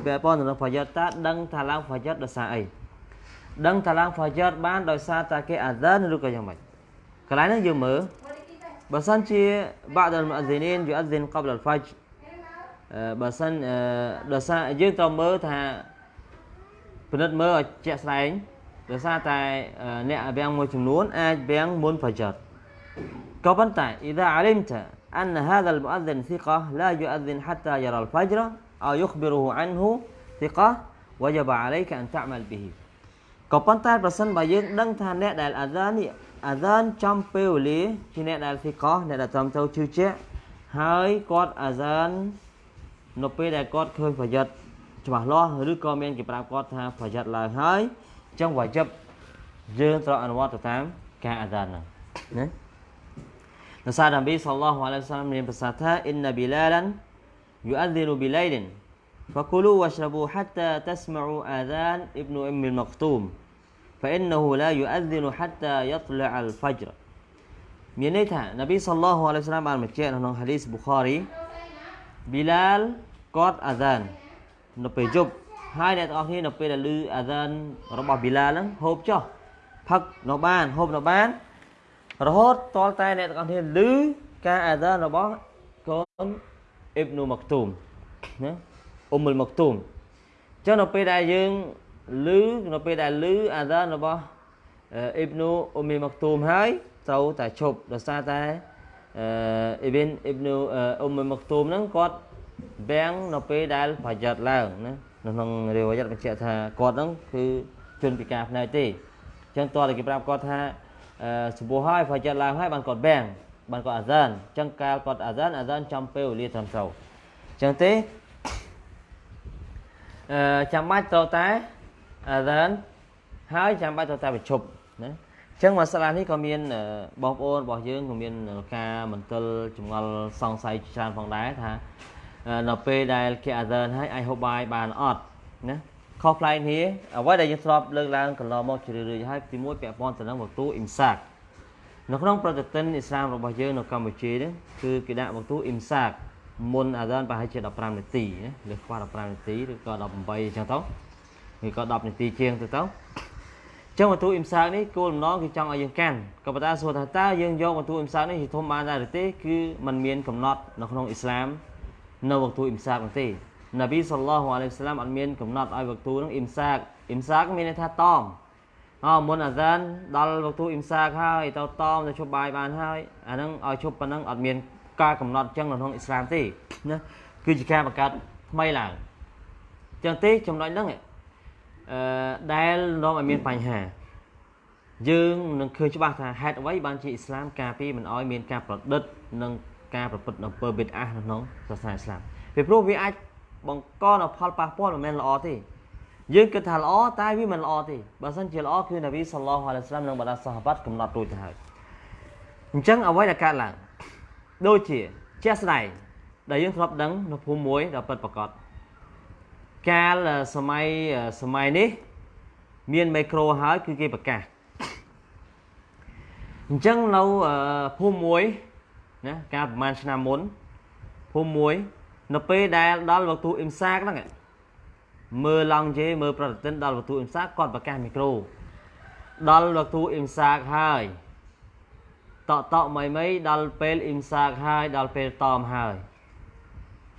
ពាក់ព័ន្ធទៅនឹង فجر តើដឹងថាឡើង فجر ដោយសារអីដឹងថាឡើង فجر បានដោយសារតែគេ أذان ឬក៏យ៉ាងម៉េចកន្លែងនេះយើងមើល បើសិនជា بعض المؤذنين يؤذن قبل الفجر អឺបើសិនអឺដោយសារយើងត្រូវមើលថាពិនិត្យមើលឲ្យជាក់ស្ដែងដោយសារតែអឺអ្នកវាំងមួយចំនួនអាចវាំងមុន فجر ក៏ប៉ុន្តែ إذا علمت أن هذا المؤذن ثقة لا يؤذن حتى يرى الفجر ឲ្យយុខបិរូអានហ៊ូទីកោះវ៉ាយ៉ាបាអាឡៃកាអន្តម៉ាល់ប៊ីក៏ប៉ុន្តែប្រសិនបើយើងដឹងថាអ្នកដែលអាដាននេះអាដានចំពេលវេលាជាអ្នកដែលទីកោះអ្នកដែលត្រឹមត្រូវជឿជាក់ហើយគាត់អាដាននៅពេលដែលគាត់ឃើញប្រយ័ត្នច្បាស់លាស់ឬក៏មានគេប្រាប់គាត់ថាប្រយ័ត្នឡើងហើយអញ្ចឹងវ៉ាយិបយើងត្រូវអនុវត្តទៅតាមការអាដានហ្នឹងណានៅសារនប៊ីសល្លោះអាឡៃវសាឡាមមានប្រសាសន៍ថាអ៊ីនណាប៊ីឡាលាន yu'adzinu bilailin fakulu washrabu hatta tasma'u adhan ibnu Ummil Maktum fa innahu la yu'adzinu hatta yatla'al fajr មានន័យថានប៊ីសល្លោះអាឡៃសាឡាមបានបញ្ជាក់នៅក្នុងហាឌីសប៊ូខារីប៊ីឡាលគាត់អាហ្សាននៅពេលយប់ហើយអ្នកទាំងអស់គ្នានៅពេលដែលឮអាហ្សានរបស់ប៊ីឡាលហ្នឹងហូបចុះផឹកនៅបានហូបនៅបានរហូតតលតែអ្នកទាំងអស់គ្នាឮការអាហ្សានរបស់កូន អ៊ីបនូម៉ាក់ទូមណាអ៊ុំមុលម៉ាក់ទូមអញ្ចឹងនៅពេលដែលយើងឮនៅពេលដែលឮអាហ្សានរបស់អ៊ីបនូអ៊ុំមីម៉ាក់ទូមហើយត្រូវតែឈប់ដោយសារតែអឺអ៊ីប៊ីនអ៊ីបនូអ៊ុំមីម៉ាក់ទូមហ្នឹងគាត់បាំងនៅពេលដែលប្រយ័ត្នឡើងណានៅក្នុងរាវយ័តបញ្ជាក់ថាគាត់ហ្នឹងគឺជនពិការផ្នែកទេអញ្ចឹងតើគេប្រាប់គាត់ថាអឺចំពោះហើយប្រយ័ត្នឡើងហើយបានគាត់បាំង បានគាត់អាហ្សានអញ្ចឹងកាលគាត់អាហ្សានអាហ្សានចំពេលវេលាត្រឹមត្រូវអញ្ចឹងទេអឺចាំបាច់ត្រូវតែអាហ្សានហើយចាំបាច់ត្រូវតែបញ្ឈប់ណាអញ្ចឹងមកសាលានេះក៏មានអឺបងប្អូនរបស់យើងក៏មានការមន្ទិលចម្ងល់សង្ស័យច្រើនផងដែរថាអឺនៅពេលដែលគេអាហ្សានហើយអាចហូបបាយបានអត់ណាខុសប្លែកគ្នាអ្វីដែលយើងធ្លាប់លើកឡើងកន្លងមកជារឿយៗហើយទីមួយពាក់ព័ន្ធទៅនឹងវទូអ៊ីមសាក នៅក្នុងប្រតិទិនអ៊ីស្លាមរបស់យើងនៅកម្ពុជានេះគឺគេដាក់វទូអ៊ីមសាកមុនអាហ្សានប្រហែលជា15នាទីណាឬខ្វះ15នាទីឬក៏18អញ្ចឹងទៅឬក៏10នាទីជាងទៅទៅចឹងវត្ថុអ៊ីមសាកនេះគោលបំណងគឺចង់ឲ្យយើងកាន់ក៏ប៉ុន្តែសួរថាតើយើងយកវត្ថុអ៊ីមសាកនេះជាធំបានដែរឬទេគឺมันមានកំណត់នៅក្នុងអ៊ីស្លាមនៅវត្ថុអ៊ីមសាកនោះទេនប៊ីសល្លោះអាឡៃហ៊ីវសឡាមអត់មានកំណត់ឲ្យវត្ថុនោះអ៊ីមសាកអ៊ីមសាកមានន័យថាតម អមុនអាហ្សានដល់វត្ថុអ៊ីមសាកហើយទៅតមទៅជប់បាយបានហើយអាហ្នឹងឲ្យជប់ប៉ុណ្ណឹងអត់មានការកំណត់ចឹងនៅក្នុងអ៊ីស្លាមទេណាគឺជាការបង្កើតថ្មីឡើងចឹងទេចំណុចហ្នឹងឯងអឺដែលនាំឲ្យមានបញ្ហាយើងនឹងឃើញច្បាស់ថាហេតុអ្វីបានជាអ៊ីស្លាមការពារមិនឲ្យមានការប្រឌិតនិងការប្រព្រឹត្តអំពើបិទអាសនៅក្នុងសាសនាអ៊ីស្លាមពីព្រោះវាអាចបង្កនូវផលប៉ះពាល់មិនមែនល្អទេ យើងគិតថាល្អតែវាមិនល្អទេបើសិនជាល្អគឺនប៊ីសល្លោះអាឡៃហ៊ីវសឡាមនិងបណ្ដាសាហាបាត់កំណត់រួចទៅហើយអញ្ចឹងអ្វីដែលកើតឡើងដូចជាជាក់ស្ដែងដែលយើងធ្លាប់ដឹងនៅភូមិមួយដែលពិតប្រាកដកាលសម័យសម័យនេះ មានមីក្រូហើយគឺគេប្រកាសអញ្ចឹងនៅភូមិមួយណាកាលប្រហែលឆ្នាំមុនភូមិមួយ នៅពេលដែលដល់វត្ថុអ៊ីមសាកហ្នឹង មើលឡង់ជេមើលប្រតិទិនដល់វត្ថុអ៊ីមសាកគាត់ប្រកាសមីក្រូដល់វត្ថុអ៊ីមសាកហើយតក់តក់មិនមិនដល់ពេលអ៊ីមសាកហើយដល់ពេលតមហើយ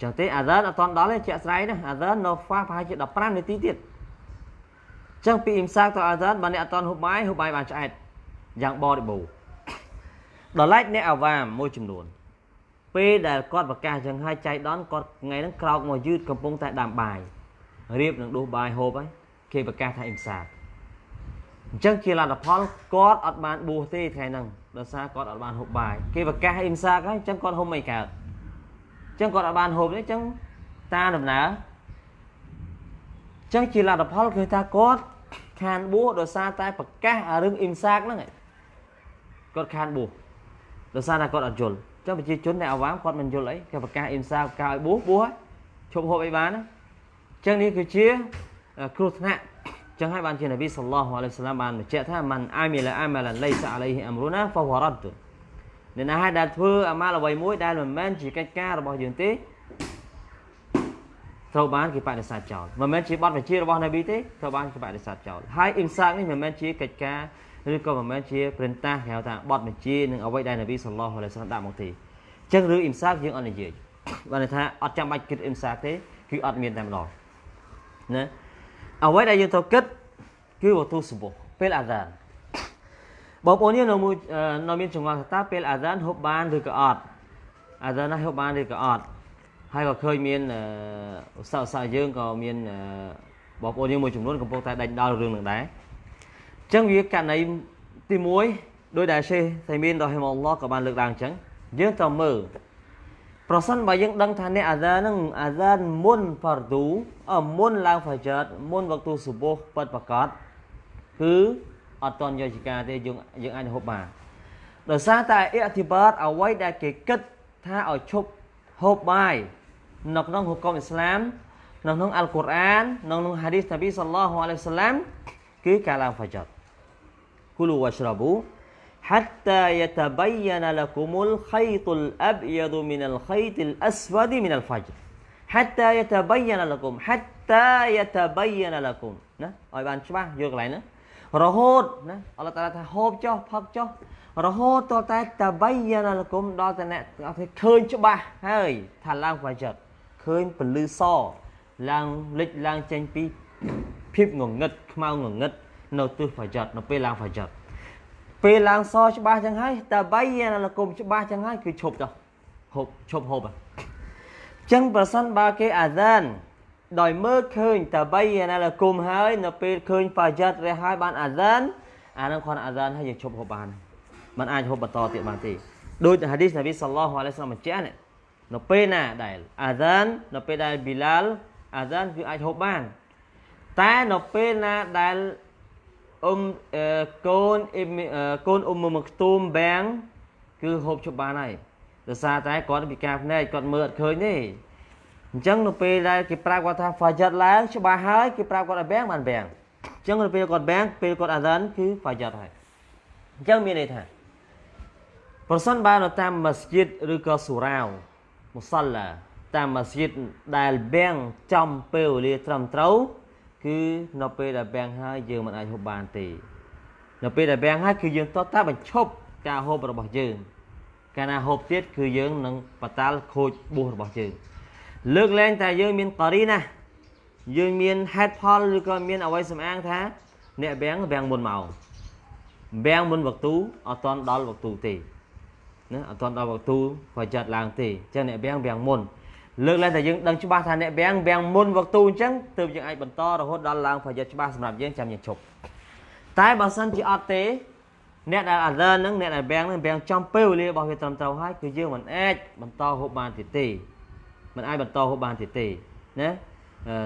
ចឹងទេអាហ្សានអត់តន់ដល់ទេជាក់ស្ដែងណាអាហ្សាននៅហ្វាប្រហែលជា15នាទីទៀតចឹងពីអ៊ីមសាកទៅអាហ្សានបើអ្នកអត់តន់ហូបបាយហូបបាយបានឆ្អែតយ៉ាងបរិបូរណ៍ដល់ឡែកអ្នកអាវ៉ាមមួយចំនួនពេលដែលគាត់ប្រកាសចឹងហើយចៃដនគាត់ថ្ងៃហ្នឹងក្រោកមកយឺតកំពុងតែដាំបាយ រៀបនឹងដួសបាយហូបហើយគេប្រកាសថាអ៊ីមសាកអញ្ចឹងជាលទ្ធផលគាត់អត់បានបួសទេថ្ងៃហ្នឹងដោយសារគាត់អត់បានហូបបាយគេប្រកាសអ៊ីមសាកហើយអញ្ចឹងគាត់ហូបមិនកើតអញ្ចឹងគាត់អត់បានហូបទេអញ្ចឹងតាដំណើរអញ្ចឹងជាលទ្ធផលគឺថាគាត់ខានបួសដោយសារតែប្រកាសរឿងអ៊ីមសាកហ្នឹងគាត់ខានបួសដោយសារតែគាត់អត់យល់ចឹងប្រជាជនអ្នកអាវ៉ាមគាត់មិនយល់អីគេប្រកាសអ៊ីមសាប្រកាសឲ្យបួសបួសឈប់ហូបអីបានណា ចឹងនេះគឺជាគ្រោះថ្នាក់ចឹងហើយបានជានប៊ីសល្លោះអាឡៃសាឡាមបានបញ្ជាក់ថាមិនអាមីឡាអាម៉ាឡាឡៃសាអាឡៃហ៊ីអាំរូណាហ្វវរ៉ាត់អ្នកណាហើយដែលធ្វើអាម៉ាល់អ្វីមួយដែលមិនមែនជាកិច្ចការរបស់យើងទេត្រូវបានគេបដិសេធចោលមិនមែនជាបទបញ្ជារបស់នប៊ីទេត្រូវបានគេបដិសេធចោលហើយអ៊ីមសាកនេះមិនមែនជាកិច្ចការឬក៏មិនមែនជាព្រឹនតាគេហៅថាបទបញ្ជានឹងអ្វីដែលនប៊ីសល្លោះអាឡៃសាឡាមដាក់មកទេអញ្ចឹងរឿងអ៊ីមសាកយើងអត់និយាយបានន័យថាអត់ចាំបាច់គិតអ៊ីមសាកទេគឺអត់មានតែម្ដង ណាអ្វីដែលយើងត្រូវគិតគឺវត្ថុសម្បុះពេលអាហ្សានបងប្អូនយើងនៅមួយនៅមានចង្អុលថាតើពេលអាហ្សានហូបបានឬក៏អត់អាហ្សានណាហូបបានឬក៏អត់ហើយក៏ឃើញមានឧស្សាហ៍ឧស្សាហ៍យើងក៏មានបងប្អូនយើងមួយចំនួនកំពុងតែដេញដោលរឿងនឹងដែរអញ្ចឹងវាករណីទី1ដោយដែលសេះសៃមានរ៉ហ៊ីមអល់ឡោះក៏បានលើកឡើងអញ្ចឹងយើងត្រូវមើល ប្រសិនបើយើងដឹងថាអ្នកអាហ្សាននឹងអាហ្សានមុនហ្វារឌូអមុនឡើងហ្វាជិតមុនវក្ទូសុបូះពិតប្រកបគឺអត់តន់យកជាការទេយើងយើងអាចហូបបានដោយសារតែអ៊ីតិបាតអ្វីដែលគេគិតថាឲ្យឈប់ហូបបាយនៅក្នុងហុគមអ៊ីស្លាមនៅក្នុងអល់កុរអាននៅក្នុងហាឌីសនប៊ីសល្លោះអាឡៃសាឡាមគឺការឡើងហ្វាជិតគូលូវ៉ាស្រប៊ូ hatta yatabayyana lakumul khaytul abyadu minal khaytil aswadi minal fajr hatta yatabayyana lakum hatta yatabayyana lakum ណាឲ្យបានច្បាស់យកកន្លែងណារហូតណាអល់ឡោះតាថាហូបចុះផឹកចុះរហូតតតែតបៃយានលគុំដល់តែអ្នកអត់ទេឃើញច្បាស់ហើយថាឡើងផ្លូវចិត្តឃើញពលឺសឡើងលិចឡើងចេញពីភាពងងឹតខ្មៅងងឹតនៅទិសផ្លូវចិត្តនៅពេលឡើងផ្លូវចិត្ត ពេលឡើងសច្បាស់ចឹងហើយតបៃយ៉ានលគុំច្បាស់ចឹងហើយគឺឈប់ចុះហូបឈប់ហូបអញ្ចឹងប្រសិនបើគេអាសានដោយមើលឃើញតាបៃណាលគុំហើយនៅពេលឃើញបាយ៉ាត់រះហើយបានអាសានអានឹងគាត់អាសានហើយយើងឈប់ហូបបានมันអាចហូបបន្តទៀតបានទេដូចហាឌីសនប៊ីសល្លោះអាឡៃសាឡាមបញ្ជាក់នៅពេលណាដែលអាសាននៅពេលដែលប៊ីឡាល់អាសានគឺអាចហូបបានតែនៅពេលណាដែល អ៊ុំកូនកូនអ៊ុំមកខ្ទុំបាំងគឺហូបជប់បានហើយដោយសារតែគាត់ពិការភ្នែកគាត់មើលអត់ឃើញទេអញ្ចឹងនៅពេលដែលគេប្រាប់គាត់ថា fajr ឡើងច្បាស់ហើយគេប្រាប់គាត់ឲ្យបាំងបានបាំងអញ្ចឹងនៅពេលគាត់បាំងពេលគាត់អាសានគឺ fajr ហើយអញ្ចឹងមានន័យថាប្រសិនបើនៅតាមមស្ជីតឬក៏សូរ៉ាវមុសល្លាតាមមស្ជីតដែលបាំងចំពេលវេលាត្រឹមត្រូវ គឺនៅពេលដែលបាំងហើយយើងមិនអាចហូបបានទេនៅពេលដែលបាំងហើយគឺយើងតតែបញ្ឈប់ការហូបរបស់យើងកាលណាហូបទៀតគឺយើងនឹងបតាល់ខូចបួសរបស់យើងលើកលែងតែយើងមានករីណាយើងមានហេតុផលឬក៏មានអ្វីសំអាងថាអ្នកបាំងបាំងមុនមកបាំងមុនវកទូអត់តន់ដល់វកទូទេណាអត់តន់ដល់វកទូក៏ចាត់ឡើងទេអញ្ចឹងអ្នកបាំងបាំងមុន លើកឡើងតែយើងដឹងច្បាស់ថាអ្នកបាំងបាំងមុនវកទូអញ្ចឹងទើបយើងអាចបន្តរហូតដល់ឡើងប្រយុទ្ធច្បាស់សម្រាប់យើងចាំយើងឈប់តែបើសិនជាអត់ទេអ្នកដែលអាឡឺនហ្នឹងអ្នកដែលបាំងហ្នឹងបាំងចំពេលវេលារបស់វាត្រឹមត្រូវហើយគឺយើងមិនអាចបន្តហូបបានទៀតទេមិនអាចបន្តហូបបានទៀតទេណា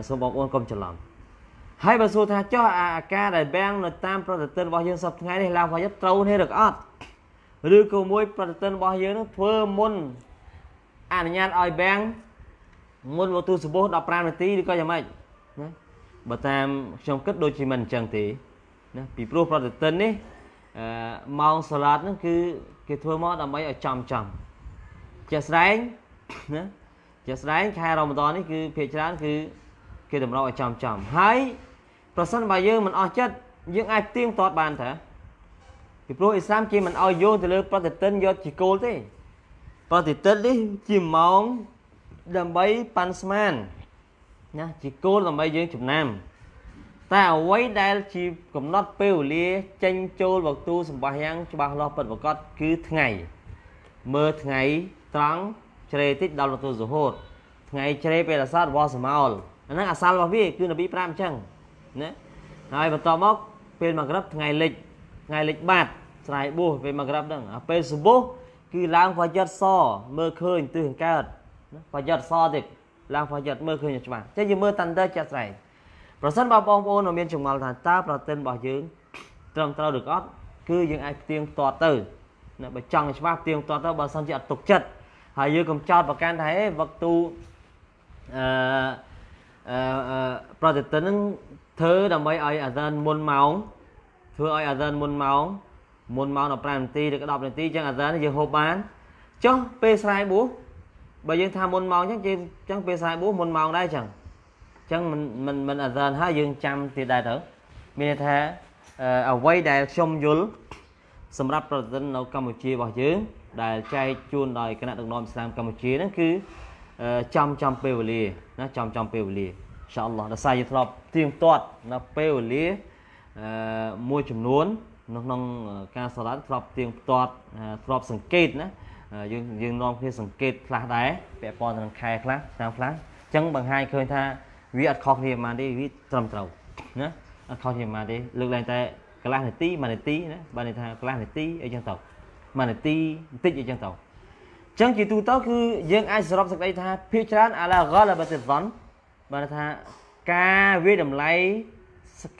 សូមបងប្អូនកុំច្រឡំហើយបើសួរថាចុះអាការដែលបាំងនៅតាមប្រតិទិនរបស់យើងសប្តាហ៍ថ្ងៃនេះឡើងប្រយុទ្ធត្រូវទេឬក៏អត់ឬក៏មួយប្រតិទិនរបស់យើងនឹងធ្វើមុនអនុញ្ញាតឲ្យបាំង មុនវទូសបុះ15នាទីឬក៏យ៉ាងម៉េចណាបើតាមខ្ញុំគិតដូចជាមិនអញ្ចឹងទេណាពីព្រោះប្រតិទិននេះអឺម៉ោងសាឡាតហ្នឹងគឺគេធ្វើមកដើម្បីឲ្យចំចំជាក់ស្ដែងណាជាស្ដែងខែរ៉ម៉ាដននេះគឺភាគច្រើនគឺគេតម្រូវឲ្យចំចំហើយប្រសិនបើយើងមិនអស់ចិត្តយើងអាចទៀងទាត់បានតាពីព្រោះអ៊ីស្លាមគេមិនឲ្យយោងទៅលើប្រតិទិនយកជាគោលទេប្រតិទិននេះជាម៉ោង ដើម្បីប៉ាន់ស្មានណាជាគោលដើម្បីយើងចំណាំតែអ្វីដែលជាកំណត់ពេលវេលាចេញចូលវកទូសម្បាយ៉ាងច្បាស់លាស់ពិតប្រាកដគឺថ្ងៃមើលថ្ងៃត្រង់ជ្រេតិចដល់វតុសុហូតថ្ងៃជ្រេពេលអាសាតវសមោលអាហ្នឹងអាសាលរបស់វាគឺនប៊ី5អញ្ចឹងណាហើយបន្តមកពេលមកក្រឹបថ្ងៃលិចថ្ងៃលិចបាតស្រ័យបួសពេលមកក្រឹបហ្នឹងអាពេលសុបោះគឺឡើងហ្វាយិតសមើលឃើញទិសកើត ហ្វាយិតសទៀតឡើងហ្វាយិតមើលឃើញច្បាស់ចឹងយើងមើលតាន់ទៅចាក់ស្រ័យប្រសិនបើបងប្អូនមានចម្ងល់ថាតើប្រតិនរបស់យើងត្រឹមត្រូវឬក៏អត់គឺយើងអាចផ្ទៀងផ្ទាត់ទៅបើចង់ច្បាស់ផ្ទៀងផ្ទាត់ទៅបើសិនជាអត់ទុកចិត្តហើយយើងកុំចោតប្រកាន់ថាហេវឹកទូអឺអឺប្រតិទិនហ្នឹងធ្វើដើម្បីឲ្យអាសានមុនម៉ោងធ្វើឲ្យអាសានមុនម៉ោងមុនម៉ោង15នាទីឬក៏10នាទីអញ្ចឹងអាសានយើងហូបបានចុះពេលស្រែបួស បើយើងថាមុនម៉ោងអញ្ចឹងយើងអញ្ចឹងពេលស្រែបួសមុនម៉ោងដែរអញ្ចឹងអញ្ចឹងមិនមិនមិនអាសានហើយយើងចាំទៀតដែរទៅមានន័យថាអ្វីដែលខ្ញុំយល់សម្រាប់ប្រតិទិននៅកម្ពុជារបស់យើងដែលចែកជូនដោយគណៈដឹកនាំឥស្លាមកម្ពុជាហ្នឹងគឺចំចំពេលវេលាណាចំចំពេលវេលាអ៊ីនសាអល់ឡោះដល់សារយើងធ្លាប់ទៀងទាត់នៅពេលវេលាអឺមួយចំនួននៅក្នុងការសាឡាត់ធ្លាប់ទៀងទាត់ធ្លាប់សង្កេតណា យើងយើងនាំគ្នាសង្កេតខ្លះដែរពាក់ព័ន្ធនឹងខែខ្លះឆ្នាំខ្លះអញ្ចឹងបង្ហាញឃើញថាវាអត់ខុសគ្នាប៉ុន្មានទេវាត្រឹមត្រូវណាអត់ខុសគ្នាប៉ុន្មានទេលើកឡើងតែកន្លះនាទី1នាទីណាបើន័យថាកន្លះនាទីអីចឹងទៅ1នាទីបន្តិចអីចឹងទៅអញ្ចឹងជាទូទៅគឺយើងអាចសរុបសេចក្តីថាភាគច្រើនអាឡាហ្គាឡាបាតិហ្វនបានថាការវាតម្លៃ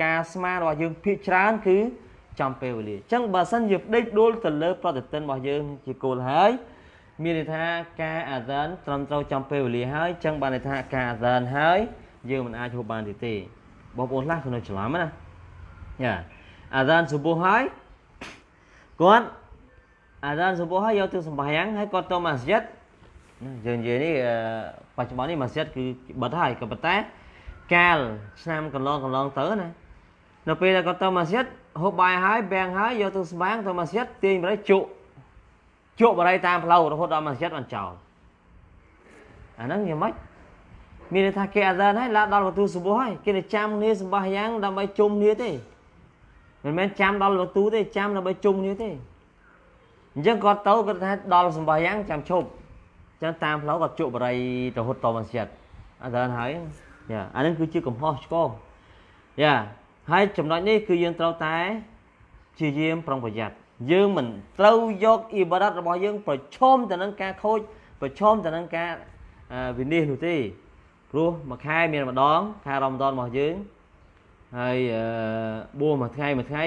ការស្មានរបស់យើងភាគច្រើនគឺ ចំពេលវេលាអញ្ចឹងបើសិនជាដេកដួលទៅលើប្រតិទិនរបស់យើងជាគោលហើយមានន័យថាការអាសានត្រឹមត្រូវចំពេលវេលាហើយអញ្ចឹងបានន័យថាការអាសានហើយយើងមិនអាចហូបបានទៀតទេបងប្អូនខ្លះគឺនៅច្រឡំណាយ៉ាអាសានសុបុះហើយគាត់អាសានសុបុះហើយយកទៅសម្បាយ៉ាងហើយគាត់ទៅម៉ាស្យិតយើងនិយាយនេះបច្ចុប្បន្ននេះម៉ាស្យិតគឺបិទហើយក៏ប៉ុន្តែកាលឆ្នាំកន្លងកន្លងទៅណានៅពេលដែលគាត់ទៅម៉ាស្យិត ហូបបាយហើយបាំងហើយយកទៅស្បាំងទៅម៉ាស្យិតទាញបរិយជក់ជក់បរិយតាមផ្លូវរហូតដល់ម៉ាស្យិតបានចោលអាហ្នឹងយ៉ាងម៉េចមានន័យថាគេអាសានហើយឡាដល់វតុសុបុះហើយគេទៅចាំគ្នាសម្បះយ៉ាងដើម្បីជុំគ្នាទេមិនមែនចាំដល់វតុទេចាំដើម្បីជុំគ្នាទេអញ្ចឹងគាត់ទៅគាត់ថាដល់សម្បះយ៉ាងចាំឈប់អញ្ចឹងតាមផ្លូវគាត់ជក់បរិយរហូតដល់ម៉ាស្យិតអាសានហើយយ៉ាអានឹងគឺជាកំហុសឆ្គងយ៉ា ហើយចំណុចនេះគឺយើងត្រូវតែជាយាមប្រុងប្រយ័ត្នយើងមិនត្រូវយកអ៊ីបារ៉ាត់របស់យើងប្រឈមទៅនឹងការខូចប្រឈមទៅនឹងការវិនិច្ឆ័យនោះទេព្រោះមួយខែមានម្ដងខែរ៉ម៉ាដនរបស់យើងហើយបួសមួយថ្ងៃមួយថ្ងៃ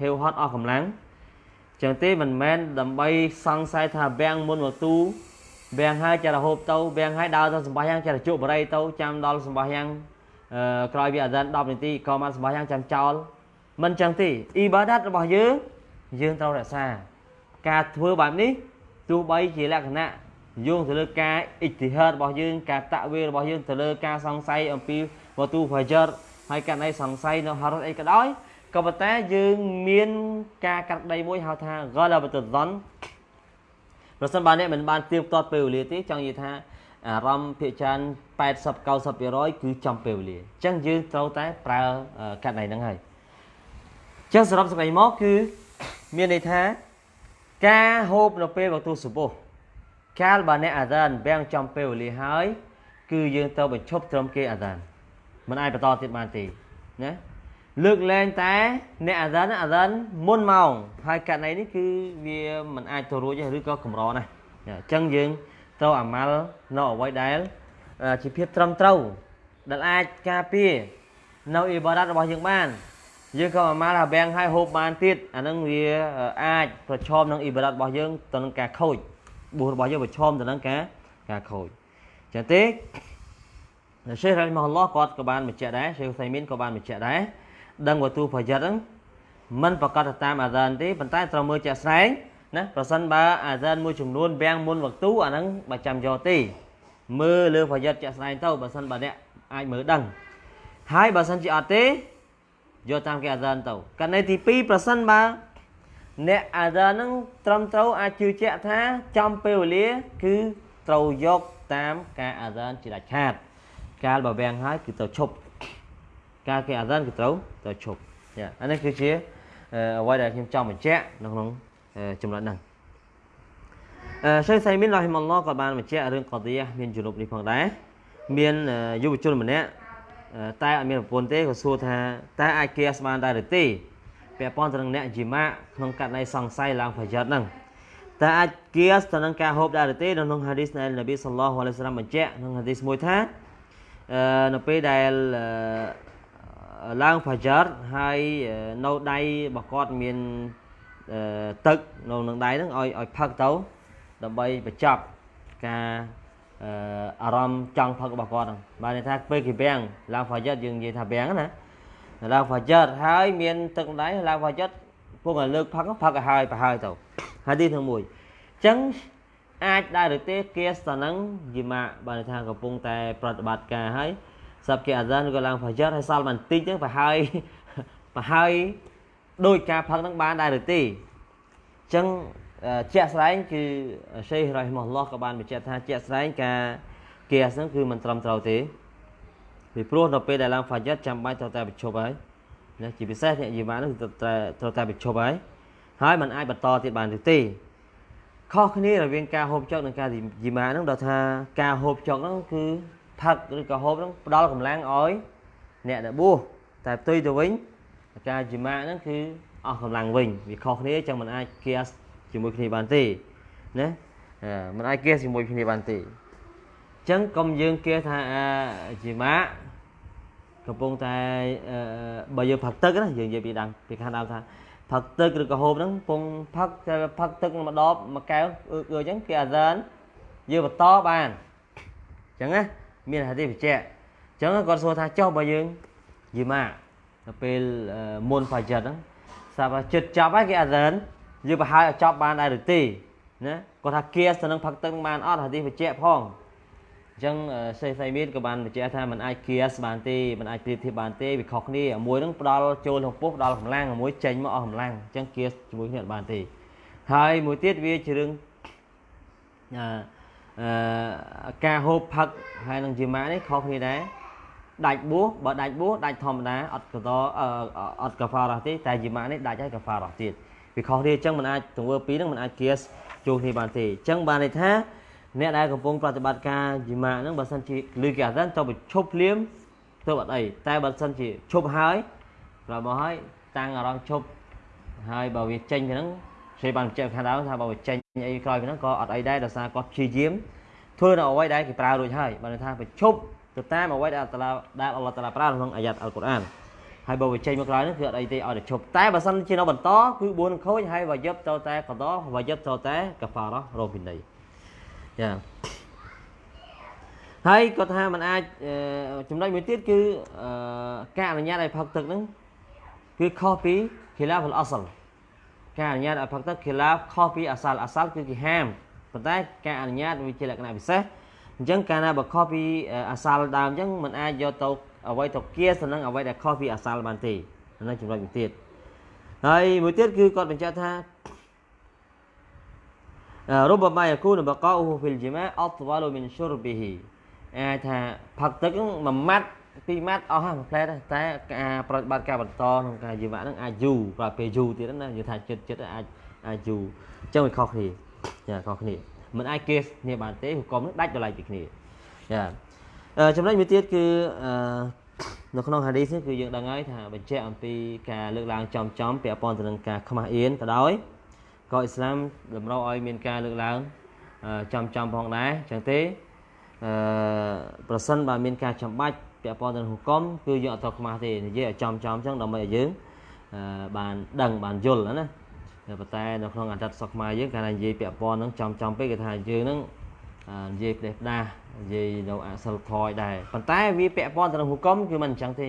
ហេវហត់អស់កម្លាំងចឹងទេមិនមែនដើម្បីសង្ស័យថាបាំងមុនមកទូបាំងហើយចារហូបទៅបាំងហើយដើរទៅសម្បះយ៉ាងចារជក់បរិយទៅចាំដល់សម្បះយ៉ាង ក្រោយពីអាសាន10នាទីក៏មកសម្បះយ៉ាងចាំចោលមិនចឹងទេអ៊ីបាដាតរបស់យើងយើងត្រូវរក្សា ការធ្វើបែបនេះទោះបីជាលក្ខណៈយោងទៅលើការអ៊ីទីហាតរបស់យើងការតាក់វារបស់យើងទៅលើការសង្ស័យអំពីវ៉ាទូហ្វាជរហើយករណីសង្ស័យនៅហារ៉ុតអីក៏ដោយក៏ប៉ុន្តែយើងមានការកាត់ដីមួយហៅថា ghalabatudzan ប្រសិនបើអ្នកមិនបានទៀបទាត់ពេលវេលាទេចង់និយាយថា អារម្មណ៍ភាគច្រើន80 90%គឺចំពេលវេលាអញ្ចឹងយើងត្រូវតែប្រើកាត់ដៃហ្នឹងហើយអញ្ចឹងសរុបសេចក្តីមកគឺមានន័យថាការហូបនៅពេលវតុសុបុះកាលបើអ្នកអាដានបាំងចំពេលវេលាហើយ គឺយើងទៅបញ្ឈប់ត្រឹមគេអាដានមិនអាចបន្តទៀតបានទេណាលើកលែងតែអ្នកអាដានអាដានមុនម៉ោងហើយករណីនេះគឺវាមិនអាចទៅរួចទេឬក៏កម្រណាស់អញ្ចឹងយើង ត្រូវអាម៉ាល់នៅអ្វីដែលជាភាពត្រឹមត្រូវដែលអាចការពារនៅអ៊ីបារ៉ាត់របស់យើងបានយើងក៏អាម៉ាល់អាបាំងឲ្យហូបបានទៀតអានឹងវាអាចប្រឈមនឹងអ៊ីបារ៉ាត់របស់យើងទៅនឹងការខូចបួសរបស់យើងប្រឈមទៅនឹងការការខូចចឹងទេសេះរ៉ាម៉ាឡោះគាត់ក៏បានបញ្ជាក់ដែរសេះសៃមីនក៏បានបញ្ជាក់ដែរដឹងវទូប្រយ័ត្នហ្នឹងមិនប្រកាសទៅតាមអាសានទេប៉ុន្តែត្រូវមើលជាក់ស្ដែង ណាប្រសិនបើអាសានមួយចំនួនបាំងមុនវទូអាហ្នឹងបើចាំយកទេមើលលើប្រយ័ត្នជាក់ស្ដែងទៅបើសិនបើអ្នកអាចមើលដឹងហើយបើសិនជាអត់ទេយកតាមគេអាសានទៅករណីទី2ប្រសិនបើអ្នកអាសានហ្នឹងត្រឹមត្រូវអាចជឿជាក់ថាចំពេលវេលាគឺត្រូវយកតាមការអាសានជាដាច់ខាតកាលបើវាំងហើយគឺទៅឈប់ការគេអាសានគឺត្រូវត្រូវឈប់ចាអានេះគឺជាអ្វីដែលខ្ញុំចង់បញ្ជាក់នៅក្នុង ចំណុចហ្នឹងអឺសេសៃមីនរ៉ហ៊ីម៉ាឡោះក៏បានបញ្ជាក់រឿងកឌីយ៉ាមានជំនុបនេះផងដែរមានយុវជនម្នាក់តែអត់មានប្រពន្ធទេក៏សួរថាតើអាចគៀសបានដែរឬទេពាក់ព័ន្ធទៅនឹងអ្នកជីម៉ាក្នុងករណីសង្ស័យឡើងប្រយ័ត្នហ្នឹងតើអាចគៀសទៅនឹងការហូបដែរឬទេនៅក្នុងហាឌីសនៃនប៊ីសល្លោះអាឡៃសាឡាមបញ្ជាក់ក្នុងហាឌីសមួយថាអឺនៅពេលដែលឡើងប្រយ័ត្នហើយនៅដៃរបស់គាត់មាន ទឹកនៅនឹងដៃហ្នឹងឲ្យឲ្យផឹកទៅដើម្បីបញ្ចប់ការអឺអារម្មណ៍ចង់ផឹករបស់គាត់ហ្នឹងបានន័យថាពេលគេវាំងឡើងហ្វាយិតយើងនិយាយថាវាំងណាឡើងហ្វាយិតហើយមានទឹកដៃឡើងហ្វាយិតពុកឲ្យលើកផឹកផឹកឲ្យហើយប្រហើយទៅហើយទីទាំងមួយអញ្ចឹងអាចដែរឬទេគេស្តនឹងយីម៉ាបានថាកំពុងតែប្រតិបត្តិការហើយសាប់គេអាហ្សានក៏ឡើងហ្វាយិតហើយសល់បន្តិចហ្នឹងប្រហើយប្រហើយ ដោយការផឹកហ្នឹងបានដែរឬទេអញ្ចឹងជាក់ស្ដែងគឺសេះរ៉ៃម៉ាឡោះក៏បានបញ្ជាក់ថាជាក់ស្ដែងការគៀសហ្នឹងគឺមិនត្រឹមត្រូវទេពីព្រោះដល់ពេលដែលឡើងហ្វាយិតចាំបាច់ត្រូវតែបញ្ឈប់ហើយណាជាពិសេសអ្នកយីម៉ាហ្នឹងត្រូវតែត្រូវតែបញ្ឈប់ហើយហើយมันអាចបន្តទៀតបានទេខុសគ្នារវាងការហូបចុកនិងការយីម៉ាហ្នឹងដល់ថាការហូបចុកហ្នឹងគឺផឹកឬក៏ហូបហ្នឹងផ្ដល់កម្លាំងឲ្យអ្នកដែលបួសតែផ្ទុយទៅវិញ ការយីម៉ាហ្នឹងគឺអស់កម្លាំងវិញវាខុសគ្នាចឹងมันអាចគៀសជាមួយគ្នាបានទេណាมันអាចគៀសជាមួយគ្នាបានទេអញ្ចឹងកុំយើងគៀសថាជាម៉ាក់កំពុងតែបើយើងផឹកទឹកណាយើងនិយាយពីដើមពីខាងដើមថាផឹកទឹកឬក៏ហូបហ្នឹងពងផឹកតែផឹកទឹកម្ដបមួយកែវអឺអញ្ចឹងគេអាសានយើងបន្តបានអញ្ចឹងណាមានហាទីបញ្ជាក់អញ្ចឹងគាត់សួរថាចុះបើយើងយីម៉ា ដល់ពេលមុនហ្វាយិតហ្នឹងសាប់ចិត្តចាប់ហើយគេអាសានយើងប្រហែលឲ្យចប់បានដែរឬទេណាគាត់ថាគៀសទៅនឹងផឹកទឹកបានអត់ហាទីបញ្ជាក់ផងអញ្ចឹងសេសៃមានក៏បានបញ្ជាក់ថាมันអាចគៀសបានទេมันអាចប្រៀបធៀបបានទេវាខុសគ្នាមួយនឹងផ្ដល់ចូលក្នុងពោះផ្ដល់កម្លាំងមួយចេញមកអស់កម្លាំងអញ្ចឹងគៀសជាមួយគ្នាអត់បានទេហើយមួយទៀតវាជារឿងអឺអឺការហូបផឹកហើយនឹងជាម៉ានេះខុសគ្នាដែរ ដាច់បួសបើដាច់បួសដាច់ធម្មតាអត់កតអត់កាហ្វារ៉ាទេតែជាម៉ានេះដាច់ហើយកាហ្វារ៉ាទៀតវាខុសគ្នាអញ្ចឹងมันអាចទង្វើពីរហ្នឹងมันអាចគៀសជួគ្នាបានទេអញ្ចឹងបានន័យថាអ្នកដែលកំពុងប្រតិបត្តិការជីម៉ាហ្នឹងបើសិនជាលឺគេអាសានទៅបញ្ឈប់ភ្លាមទៅអត់អីតែបើសិនជាឈប់ហើយក្រោយមកហើយតាំងអារម្មណ៍ឈប់ហើយបើវាចេញពីហ្នឹងគេបានបញ្ជាក់ខាងដើមថាបើវាចេញអីក្រោយពីហ្នឹងក៏អត់អីដែរដោយសារគាត់ព្យាយាមធ្វើនៅអ្វីដែលគេប្រើរួចហើយបើថាបញ្ឈប់ ទៅតាមអ្វីដែលអល់ឡាដែលអល់ឡោះតាឡាប្រើក្នុងអាយ៉ាត់អល់កុរអានហើយបើវាចេញមកក្រោយហ្នឹងគឺអត់អីទេឲ្យតែឈប់តែបើសិនជានៅបន្តគឺ4ខូចហើយវាយប់ទៅតែកដោវាយប់ទៅតែកាហ្វារ៉រោពីនៃចាហើយគាត់ថាมันអាចចំណុចមួយទៀតគឺការអនុញ្ញាតឲ្យផឹកទឹកហ្នឹងគឺខុសពីខិលាហ្វលអសលការអនុញ្ញាតឲ្យផឹកទឹកខិលាខុសពីអសាលអសាលគឺគេហាមប៉ុន្តែការអនុញ្ញាតវាជាលក្ខណៈពិសេស អញ្ចឹងកាលណាបើខុសពីអសាលដើមអញ្ចឹងมันអាចយកទៅអ្វីទៅគៀទៅនឹងអ្វីដែលខុសពីអសាលបានទេនៅចំណុចមួយទៀតហើយមួយទៀតគឺគាត់បញ្ជាក់ថារុបមាយគូនបកោហ៊ូហ្វីលជីម៉ាអត់វ៉ាលូមីនស៊ុរប៊ីហ៊ីអាចថាផឹកទឹកមួយម៉ាត់ពីរម៉ាត់អស់ហើយមួយផ្លែតែការប្រតិបត្តិការបន្តក្នុងការជីវៈហ្នឹងអាចយូរប្រហែលពេលយូរទៀតណានិយាយថាចិត្តចិត្តអាចអាចយូរអញ្ចឹងវាខុសគ្នាចាខុសគ្នា មិនអាចគេគ្នាបានទេហុកមនឹងដាច់តម្លៃពីគ្នាចាចំណុចមួយទៀតគឺនៅក្នុងហាឌីសនេះគឺយើងដឹងហើយថាបញ្ជាក់អំពីការលើកឡើងចំចំពាក់ព័ន្ធទៅនឹងការខ្មាស់អៀនក៏ដោយក៏អ៊ីស្លាមតម្រូវឲ្យមានការលើកឡើងចំចំផងដែរចឹងទេអឺប្រសិនបើមានការចាំបាច់ពាក់ព័ន្ធទៅនឹងហុកមគឺយើងអត់ត្រូវខ្មាស់ទេនិយាយឲ្យចំចំចឹងដើម្បីឲ្យយើងបានដឹងបានយល់ណា ប៉ុន្តែនៅក្នុងអន្តរសុខខ្មែរយើងកាលណានិយាយពាក់ព័ន្ធនឹងចំចំពេកគេថាយើងនឹងនិយាយផ្ដេសផ្ដាសនិយាយនៅអសិលធម៌ដែរប៉ុន្តែវាពាក់ព័ន្ធទៅនឹងហុកមគឺមិនអញ្ចឹងទេ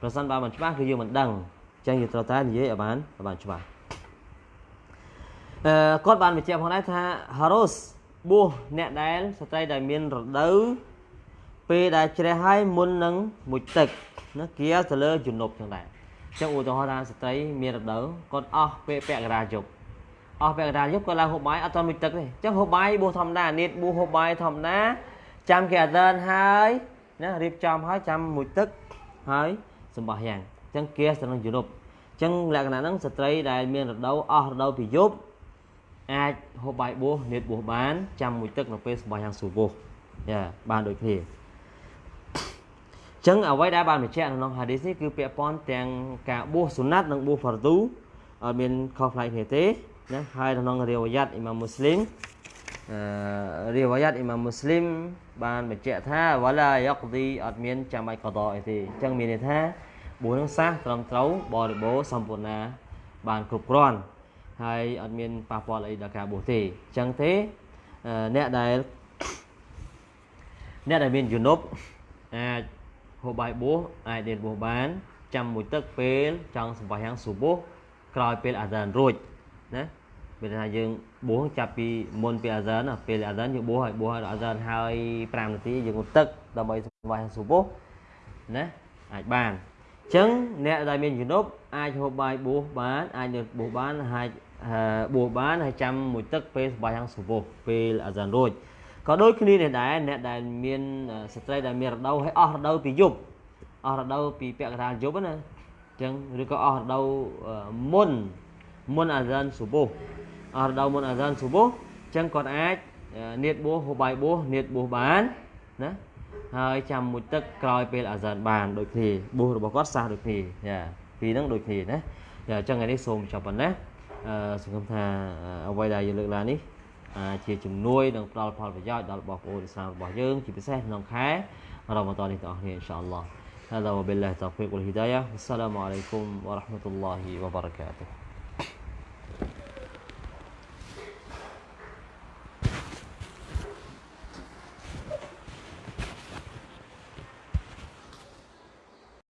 ប្រសិនបើមិនច្បាស់គឺយើងមិនដឹងអញ្ចឹងយើងត្រូវតែនិយាយឲ្យបានឲ្យបានច្បាស់អឺគាត់បានបញ្ជាក់ផងដែរថា Harus បួសអ្នកដែលស្ត្រីដែលមានរដូវពេលដែលជ្រះហើយមុននឹងមុជទឹកណាគៀទៅលើជំនប់ចឹងដែរអញ្ចឹងឧទាហរណ៍ថាស្ត្រីមានរដូវគាត់អស់ពេលពាក់កណ្ដាលយប់អស់ពាក់កណ្ដាលយប់គាត់ឡើងហូបបាយអត់ទាន់មុជទឹកទេអញ្ចឹងហូបបាយបួសធម្មតានៀតបួសហូបបាយធម្មតាចាំគេអាដានហើយណារៀបចំហើយចាំមុជទឹកហើយសម្បះយ៉ាងអញ្ចឹងគៀទៅនឹងជំនប់អញ្ចឹងលក្ខណៈហ្នឹងស្ត្រីដែលមានរដូវអស់រដូវពីយប់អាចហូបបាយបួសនៀតបួសបានចាំមួយទឹកនៅពេលសម្បោះយ៉ាងស៊ូបួសយ៉ាបានដូចគ្នា ចឹងអ្វីដែលបានបញ្ជាក់ក្នុងហាឌីសនេះគឺពាក់ព័ន្ធទាំងការបួសសុណាត់និងបួសហ្វារឌូអត់មានខុសប្លែកគ្នាទេណាហើយក្នុងរីវ៉ាយ៉ាត់អ៊ីម៉ាមមូស្លីមអឺរីវ៉ាយ៉ាត់អ៊ីម៉ាមមូស្លីមបានបញ្ជាក់ថាវ៉ាឡាយ៉ាក់ឌីអត់មានចាំបាច់កដោអីទេអញ្ចឹងមានន័យថាបួសនឹងសះត្រឹមត្រូវបរិបូរសម្ពូរណាបានគ្រប់គ្រាន់ហើយអត់មានប៉ះពាល់អីដល់ការបួសទេអញ្ចឹងទេអ្នកដែលអ្នកដែលមានជំនប់អាច ហូបបាយបួសអាចដេតបួសបាន ចាំមួយទឹកពេលចង់សម្បាយ៉ាងស៊ូបួសក្រោយពេលអាហ្សានរួចណាពេលថាយើងបួសចាប់ពីមុនពីអាហ្សានពេលអាហ្សានយើងបួសហើយបួសហើយអាហ្សានហើយ5នាទីយើងងូតទឹកដើម្បីសម្បាយ៉ាងស៊ូបួសណាអាចបានអញ្ចឹងអ្នកដែលមានជំនប់អាចហូបបាយបួសបានអាចនៅបួសបានហើយបួសបានហើយចាំមួយទឹកពេលសម្បាយ៉ាងស៊ូបួសពេលអាហ្សានរួច ក៏ដូចគ្នានេះដែរអ្នកដែលមានស្ត្រីដែលមានរដូវហើយអស់រដូវពីយប់អស់រដូវពីពាក់កណ្ដាលយប់ណាអញ្ចឹងឬក៏អស់រដូវមុនមុនអាហ្សានស៊ូបូអស់រដូវមុនអាហ្សានស៊ូបូអញ្ចឹងគាត់អាចនៀតបួសហូបបាយបួសនៀតបួសបានណាហើយចាំមួយទឹកក្រោយពេលអាហ្សានបានដូចគ្នាបួសរបស់គាត់សះដូចគ្នាយ៉ាពីរហ្នឹងដូចគ្នាណាយ៉ាអញ្ចឹងថ្ងៃនេះសូមចាប់ប៉ុណ្ណាអឺសង្ឃឹមថាអ្វីដែលយើងលើកឡើងនេះ ជាជំនួយនិងផ្ដល់ផលប្រយោជន៍ដល់បងប្អូនឥស្លាមរបស់យើងជាពិសេសក្នុងខែរ៉ម៉ាដននេះទាំងអស់គ្នាអ៊ីនសាអល់ឡោះ هذا وبالله التوفيق والهداية والسلام عليكم ورحمة الله وبركاته